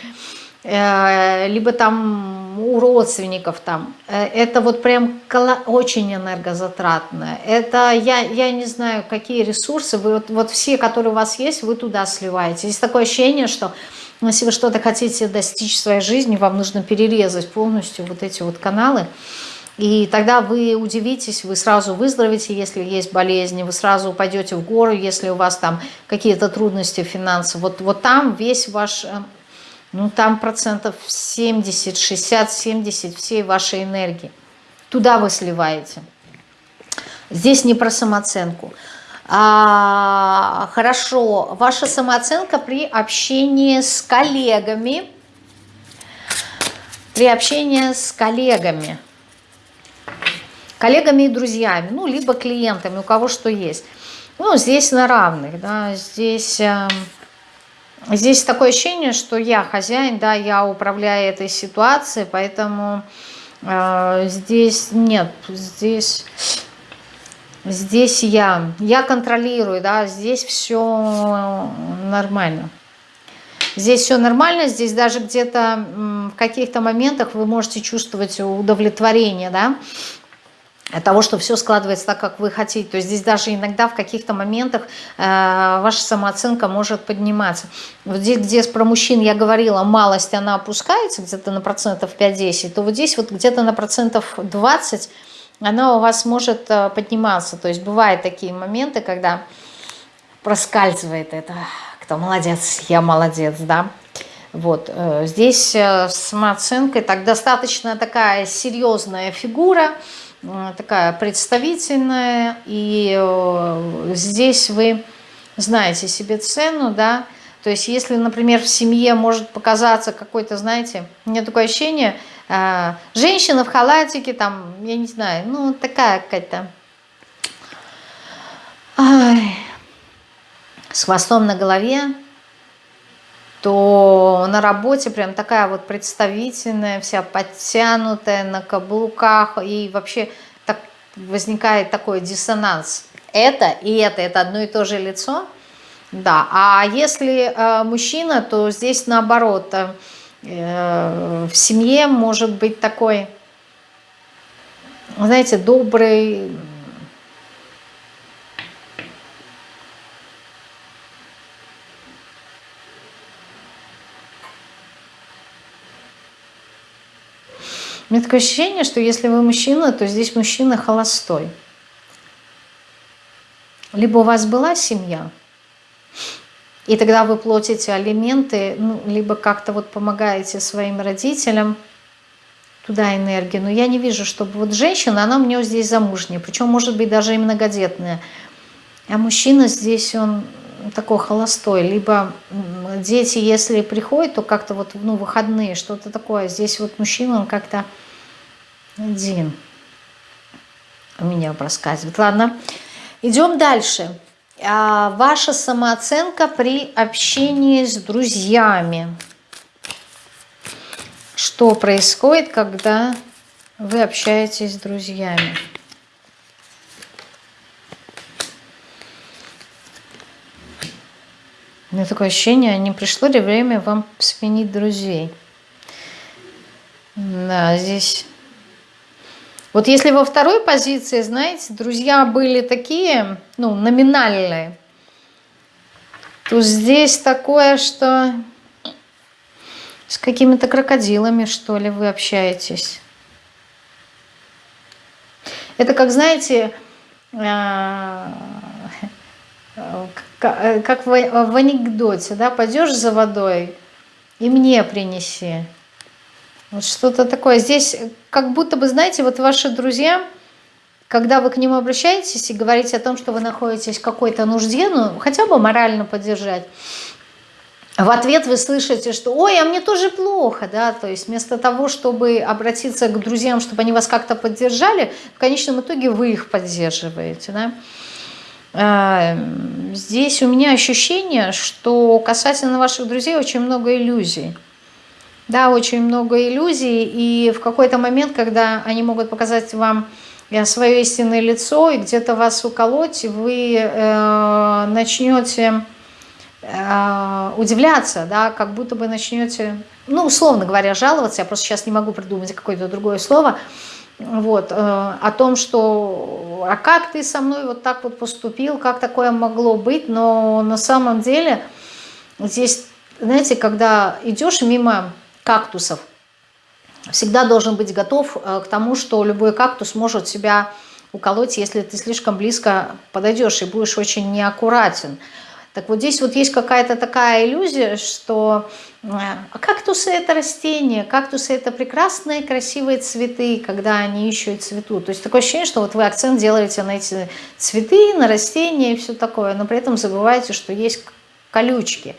э, либо там у родственников там, э, это вот прям очень энергозатратно. Это я, я не знаю, какие ресурсы, вы вот, вот все, которые у вас есть, вы туда сливаете. Есть такое ощущение, что если вы что-то хотите достичь в своей жизни, вам нужно перерезать полностью вот эти вот каналы, и тогда вы удивитесь, вы сразу выздоровите, если есть болезни, вы сразу упадете в гору, если у вас там какие-то трудности финансовые. Вот, вот там весь ваш, э, ну там процентов 70, 60, 70 всей вашей энергии. Туда вы сливаете. Здесь не про самооценку. А, хорошо, ваша самооценка при общении с коллегами. При общении с коллегами коллегами и друзьями, ну, либо клиентами, у кого что есть. Ну, здесь на равных, да, здесь, э, здесь такое ощущение, что я хозяин, да, я управляю этой ситуацией, поэтому э, здесь нет, здесь... Здесь я, я контролирую, да, здесь все нормально. Здесь все нормально, здесь даже где-то в каких-то моментах вы можете чувствовать удовлетворение, да, того, что все складывается так, как вы хотите. То есть здесь даже иногда в каких-то моментах э, ваша самооценка может подниматься. Вот здесь, где про мужчин я говорила, малость она опускается где-то на процентов 5-10, то вот здесь вот где-то на процентов 20 она у вас может э, подниматься. То есть бывают такие моменты, когда проскальзывает это, кто молодец, я молодец, да. Вот э, здесь э, с самооценкой так достаточно такая серьезная фигура, такая представительная, и здесь вы знаете себе цену, да, то есть если, например, в семье может показаться какой-то, знаете, у меня такое ощущение, женщина в халатике, там, я не знаю, ну, такая какая-то, с хвостом на голове, то на работе прям такая вот представительная, вся подтянутая, на каблуках, и вообще так возникает такой диссонанс. Это и это, это одно и то же лицо, да. А если э, мужчина, то здесь наоборот, э в семье может быть такой, знаете, добрый, У меня такое ощущение, что если вы мужчина, то здесь мужчина холостой. Либо у вас была семья, и тогда вы платите алименты, ну, либо как-то вот помогаете своим родителям, туда энергию. Но я не вижу, чтобы вот женщина, она у меня здесь замужняя, причем может быть даже и многодетная. А мужчина здесь, он такой холостой. Либо дети, если приходят, то как-то вот ну, выходные, что-то такое. Здесь вот мужчина, он как-то один у меня проскальзывает. Ладно, идем дальше. А, ваша самооценка при общении с друзьями. Что происходит, когда вы общаетесь с друзьями? У меня такое ощущение, не пришло ли время вам сменить друзей. Да, здесь вот если во второй позиции, знаете, друзья были такие, ну, номинальные, то здесь такое, что с какими-то крокодилами, что ли, вы общаетесь. Это как, знаете, а, как в анекдоте, да, пойдешь за водой и мне принеси. Вот что-то такое. Здесь как будто бы, знаете, вот ваши друзья, когда вы к ним обращаетесь и говорите о том, что вы находитесь в какой-то нужде, ну, хотя бы морально поддержать, в ответ вы слышите, что «Ой, а мне тоже плохо», да, то есть вместо того, чтобы обратиться к друзьям, чтобы они вас как-то поддержали, в конечном итоге вы их поддерживаете, да. А, здесь у меня ощущение, что касательно ваших друзей очень много иллюзий. Да, очень много иллюзий, и в какой-то момент, когда они могут показать вам э, свое истинное лицо и где-то вас уколоть, вы э, начнете э, удивляться, да, как будто бы начнете, ну, условно говоря, жаловаться, я просто сейчас не могу придумать какое-то другое слово, вот, э, о том, что а как ты со мной вот так вот поступил, как такое могло быть, но на самом деле здесь, знаете, когда идешь мимо кактусов, всегда должен быть готов э, к тому, что любой кактус может себя уколоть, если ты слишком близко подойдешь и будешь очень неаккуратен. Так вот здесь вот есть какая-то такая иллюзия, что а кактусы это растения, кактусы это прекрасные красивые цветы, когда они еще и цветут. То есть такое ощущение, что вот вы акцент делаете на эти цветы, на растения и все такое, но при этом забываете, что есть колючки.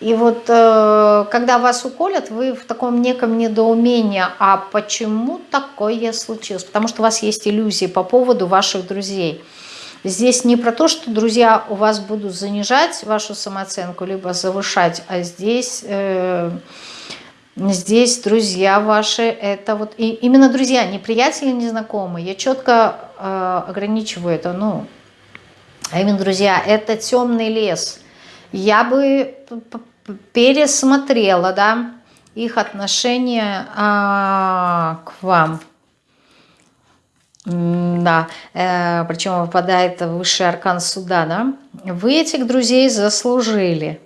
И вот э, когда вас уколят, вы в таком неком недоумении, а почему такое случилось? Потому что у вас есть иллюзии по поводу ваших друзей. Здесь не про то, что друзья у вас будут занижать вашу самооценку, либо завышать, а здесь, э, здесь друзья ваши, это вот и, именно друзья, не приятели, не знакомые. Я четко э, ограничиваю это, ну, а именно друзья, это темный лес. Я бы пересмотрела, да, их отношение а, к вам. Да, э, причем выпадает высший аркан суда, да? Вы этих друзей заслужили.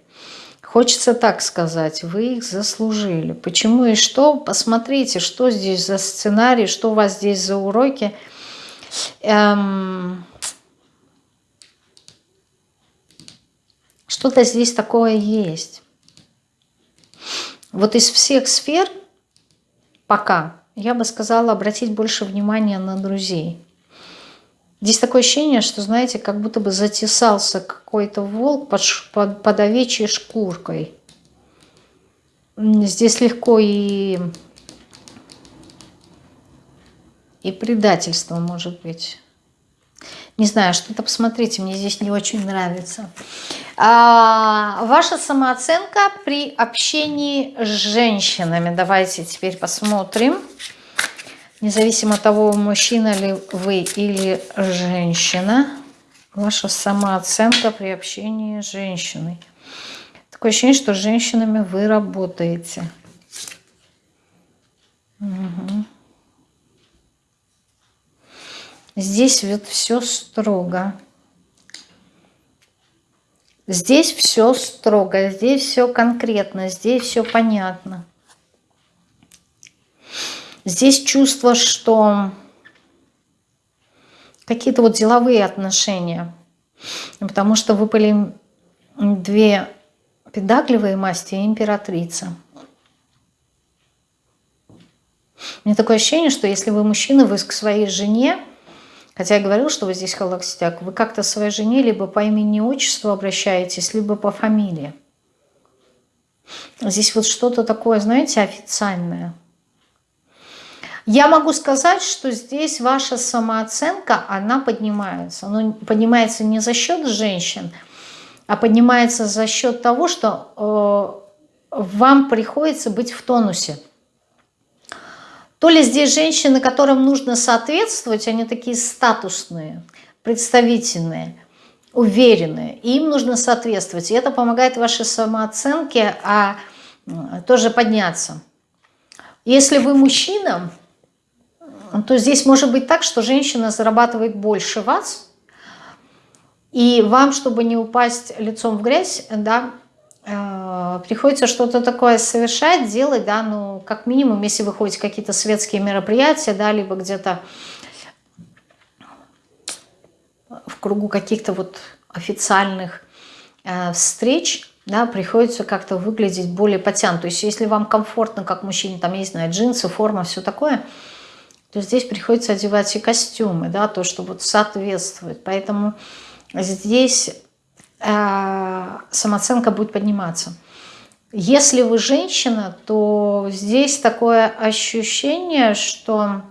Хочется так сказать, вы их заслужили. Почему и что? Посмотрите, что здесь за сценарий, что у вас здесь за уроки. Эм... Что-то здесь такое есть. Вот из всех сфер пока я бы сказала обратить больше внимания на друзей. Здесь такое ощущение, что, знаете, как будто бы затесался какой-то волк под, под, под овечьей шкуркой. Здесь легко и, и предательство может быть. Не знаю, что-то посмотрите, мне здесь не очень нравится. А, ваша самооценка при общении с женщинами. Давайте теперь посмотрим. Независимо от того, мужчина ли вы или женщина. Ваша самооценка при общении с женщиной. Такое ощущение, что с женщинами вы работаете. Угу. Здесь вот все строго. Здесь все строго, здесь все конкретно, здесь все понятно. Здесь чувство, что какие-то вот деловые отношения. Потому что выпали две педагливые масти и императрица. Меня такое ощущение, что если вы мужчина, вы к своей жене Хотя я говорил, что вы здесь холостяк. Вы как-то своей жене либо по имени отчеству обращаетесь, либо по фамилии. Здесь вот что-то такое, знаете, официальное. Я могу сказать, что здесь ваша самооценка, она поднимается. Она поднимается не за счет женщин, а поднимается за счет того, что э, вам приходится быть в тонусе. То ли здесь женщины, которым нужно соответствовать, они такие статусные, представительные, уверенные, и им нужно соответствовать. И это помогает вашей самооценке а, тоже подняться. Если вы мужчина, то здесь может быть так, что женщина зарабатывает больше вас, и вам, чтобы не упасть лицом в грязь, да, приходится что-то такое совершать, делать, да, ну, как минимум, если вы ходите какие-то светские мероприятия, да, либо где-то в кругу каких-то вот официальных э, встреч, да, приходится как-то выглядеть более потянут. То есть если вам комфортно, как мужчине, там, не знаю, джинсы, форма, все такое, то здесь приходится одевать и костюмы, да, то, что вот соответствует. Поэтому здесь Э, самооценка будет подниматься. Если вы женщина, то здесь такое ощущение, что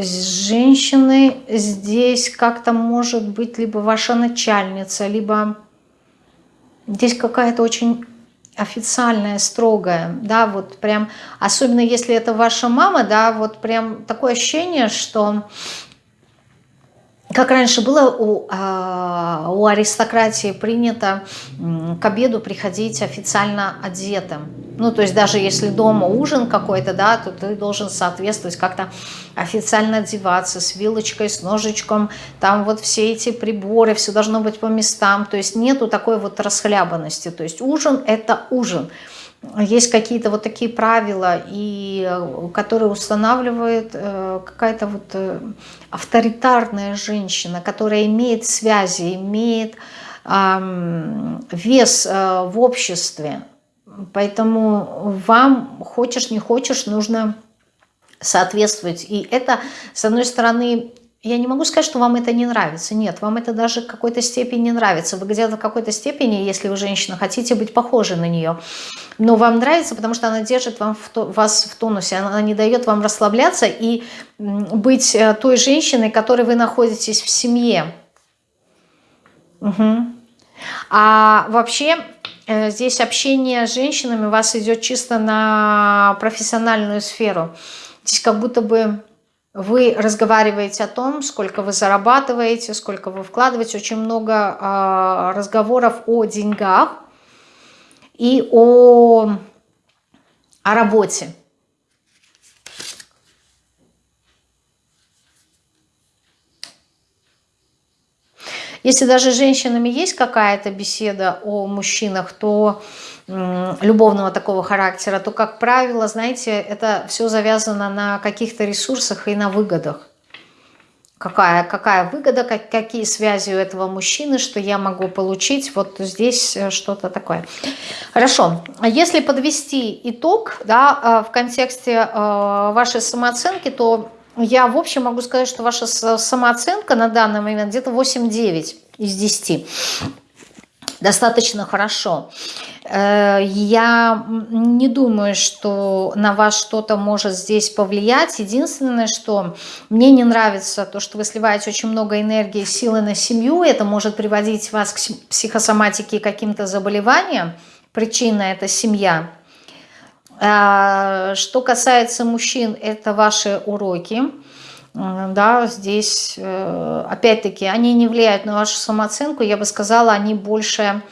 женщины здесь как-то может быть либо ваша начальница, либо здесь какая-то очень официальное, строгое, да, вот прям, особенно если это ваша мама, да, вот прям такое ощущение, что как раньше было у, а, у аристократии принято к обеду приходить официально одетым. Ну, то есть даже если дома ужин какой-то, да, то ты должен соответствовать как-то официально одеваться с вилочкой, с ножичком, там вот все эти приборы, все должно быть по местам, то есть нету такой вот расхлябанности, то есть ужин – это ужин – есть какие-то вот такие правила, и, э, которые устанавливает э, какая-то вот э, авторитарная женщина, которая имеет связи, имеет вес в обществе. Поэтому вам, хочешь не хочешь, нужно соответствовать. И это, с одной стороны, я не могу сказать, что вам это не нравится. Нет, вам это даже в какой-то степени нравится. Вы где-то в какой-то степени, если вы женщина, хотите быть похожи на нее. Но вам нравится, потому что она держит вам в то, вас в тонусе. Она не дает вам расслабляться и быть э, той женщиной, которой вы находитесь в семье. Угу. А вообще э, здесь общение с женщинами у вас идет чисто на профессиональную сферу. Здесь как будто бы вы разговариваете о том, сколько вы зарабатываете, сколько вы вкладываете. Очень много э, разговоров о деньгах и о, о работе. Если даже с женщинами есть какая-то беседа о мужчинах, то любовного такого характера, то, как правило, знаете, это все завязано на каких-то ресурсах и на выгодах. Какая, какая выгода, как, какие связи у этого мужчины, что я могу получить, вот здесь э, что-то такое. Хорошо, если подвести итог да, э, в контексте э, вашей самооценки, то я в общем могу сказать, что ваша самооценка на данный момент где-то 8-9 из 10 достаточно хорошо. Э, я не думаю, что на вас что-то может здесь повлиять. Единственное, что мне не нравится, то, что вы сливаете очень много энергии, силы на семью, это может приводить вас к психосоматике и каким-то заболеваниям. Причина – это семья. Э, что касается мужчин, это ваши уроки да, здесь, э, опять-таки, они не влияют на вашу самооценку, я бы сказала, они больше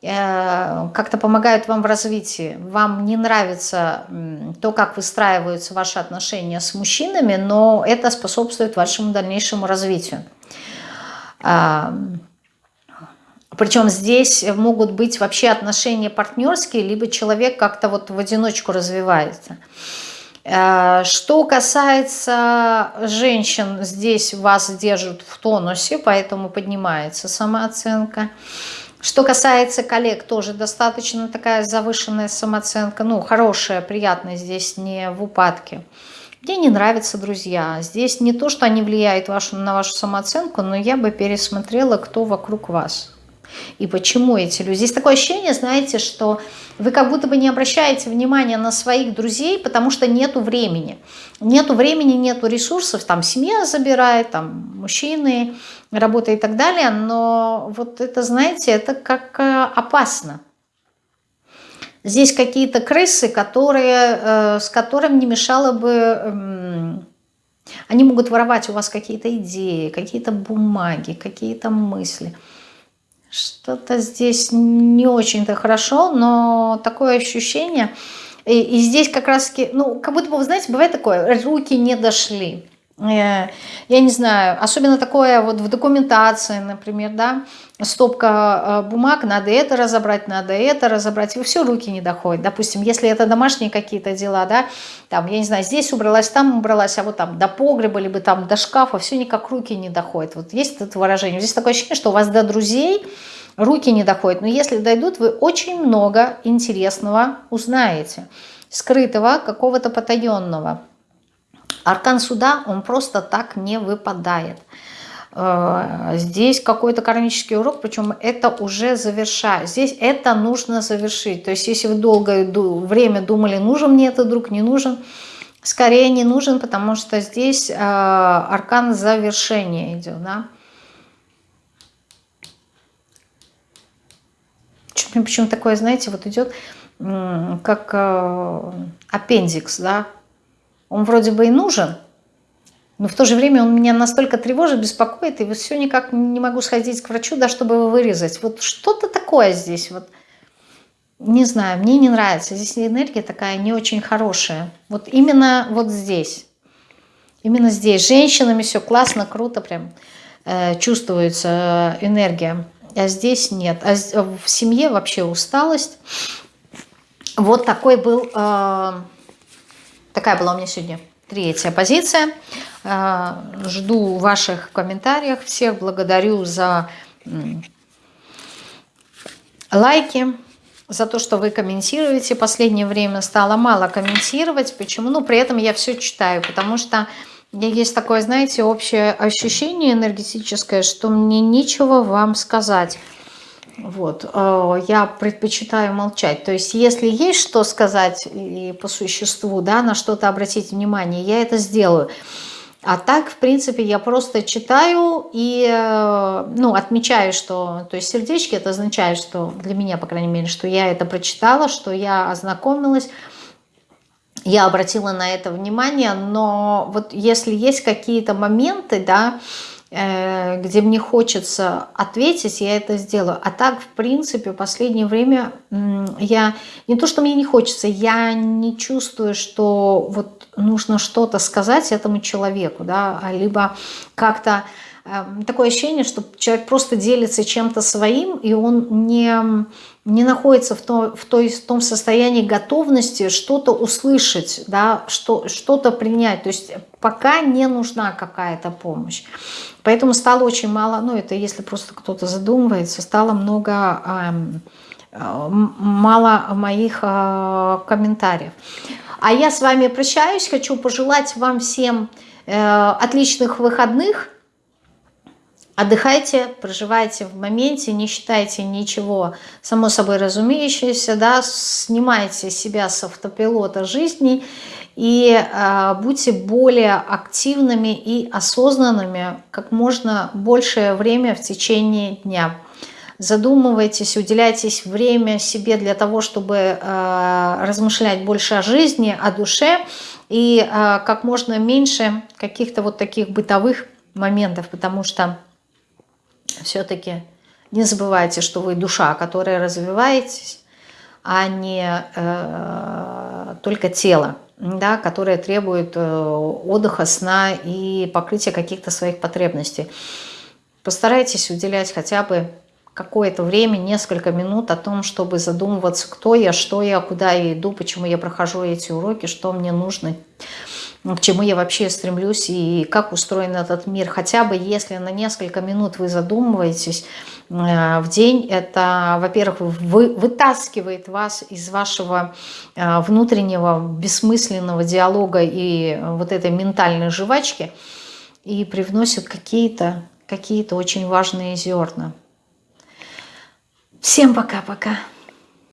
э, как-то помогают вам в развитии. Вам не нравится то, как выстраиваются ваши отношения с мужчинами, но это способствует вашему дальнейшему развитию. Причем здесь могут быть вообще отношения партнерские, либо человек как-то вот в одиночку развивается. Э, что касается женщин, здесь вас держат в тонусе, поэтому поднимается самооценка. Что касается коллег, тоже достаточно такая завышенная самооценка, ну, хорошая, приятная, здесь не в упадке. Мне не нравятся друзья. Здесь не то, что они влияют вашу, на вашу самооценку, но я бы пересмотрела, кто вокруг вас. И почему эти люди. Здесь такое ощущение, знаете, что вы как будто бы не обращаете внимания на своих друзей, потому что нету времени. Нету времени, нету ресурсов, там семья забирает, там мужчины, работа и так далее, но вот это, знаете, это как э, опасно. Здесь какие-то крысы, которые, э, с которыми не мешало бы... Эм, они могут воровать у вас какие-то идеи, какие-то бумаги, какие-то мысли – что-то здесь не очень-то хорошо, но такое ощущение. И, и здесь как раз-таки, ну, как будто бы, знаете, бывает такое, руки не дошли. Я не знаю, особенно такое вот в документации, например, да, стопка э, бумаг, надо это разобрать, надо это разобрать, и все, руки не доходят. Допустим, если это домашние какие-то дела, да, там, я не знаю, здесь убралась, там убралась, а вот там до погреба, либо там до шкафа, все никак руки не доходят. Вот есть это выражение. Здесь такое ощущение, что у вас до друзей руки не доходят, но если дойдут, вы очень много интересного узнаете, скрытого, какого-то потаенного. Аркан суда, он просто так не выпадает. Э, здесь какой-то кармический урок, причем это уже завершает. Здесь это нужно завершить. То есть если вы долгое время думали, нужен мне этот друг, не нужен, скорее не нужен, потому что здесь э, аркан завершения идет. Да? Почему такое, знаете, вот идет как э, аппендикс, да, он вроде бы и нужен, но в то же время он меня настолько тревожит, беспокоит, и вот все никак не могу сходить к врачу, да, чтобы его вырезать. Вот что-то такое здесь, вот, не знаю, мне не нравится. Здесь энергия такая не очень хорошая. Вот именно вот здесь. Именно здесь. С женщинами все классно, круто прям э, чувствуется энергия. А здесь нет. А в семье вообще усталость. Вот такой был, э, такая была у меня сегодня третья позиция. Э, жду ваших комментариев. Всех благодарю за лайки, за то, что вы комментируете. Последнее время стало мало комментировать. Почему? Ну, при этом я все читаю, потому что есть такое, знаете, общее ощущение энергетическое, что мне нечего вам сказать. Вот, э, я предпочитаю молчать. То есть, если есть что сказать и по существу, да, на что-то обратить внимание, я это сделаю. А так, в принципе, я просто читаю и, э, ну, отмечаю, что, то есть сердечки это означает, что для меня, по крайней мере, что я это прочитала, что я ознакомилась, я обратила на это внимание, но вот если есть какие-то моменты, да, где мне хочется ответить, я это сделаю. А так, в принципе, в последнее время я... Не то, что мне не хочется, я не чувствую, что вот нужно что-то сказать этому человеку, да, либо как-то такое ощущение, что человек просто делится чем-то своим, и он не, не находится в, то, в, той, в том состоянии готовности что-то услышать, да, что, что-то принять. То есть пока не нужна какая-то помощь. Поэтому стало очень мало, ну это если просто кто-то задумывается, стало много, эм, э, мало моих э, комментариев. А я с вами прощаюсь, хочу пожелать вам всем э, отличных выходных, Отдыхайте, проживайте в моменте, не считайте ничего само собой разумеющееся, да, снимайте себя с автопилота жизни и э, будьте более активными и осознанными как можно большее время в течение дня. Задумывайтесь, уделяйтесь время себе для того, чтобы э, размышлять больше о жизни, о душе и э, как можно меньше каких-то вот таких бытовых моментов, потому что все-таки не забывайте, что вы душа, которая развиваетесь, а не э, только тело, да, которое требует э, отдыха, сна и покрытия каких-то своих потребностей. Постарайтесь уделять хотя бы какое-то время, несколько минут о том, чтобы задумываться, кто я, что я, куда я иду, почему я прохожу эти уроки, что мне нужно, к чему я вообще стремлюсь и как устроен этот мир. Хотя бы если на несколько минут вы задумываетесь э, в день, это, во-первых, вы, вытаскивает вас из вашего э, внутреннего бессмысленного диалога и вот этой ментальной жвачки и привносит какие-то какие, -то, очень важные зерна. Всем пока-пока.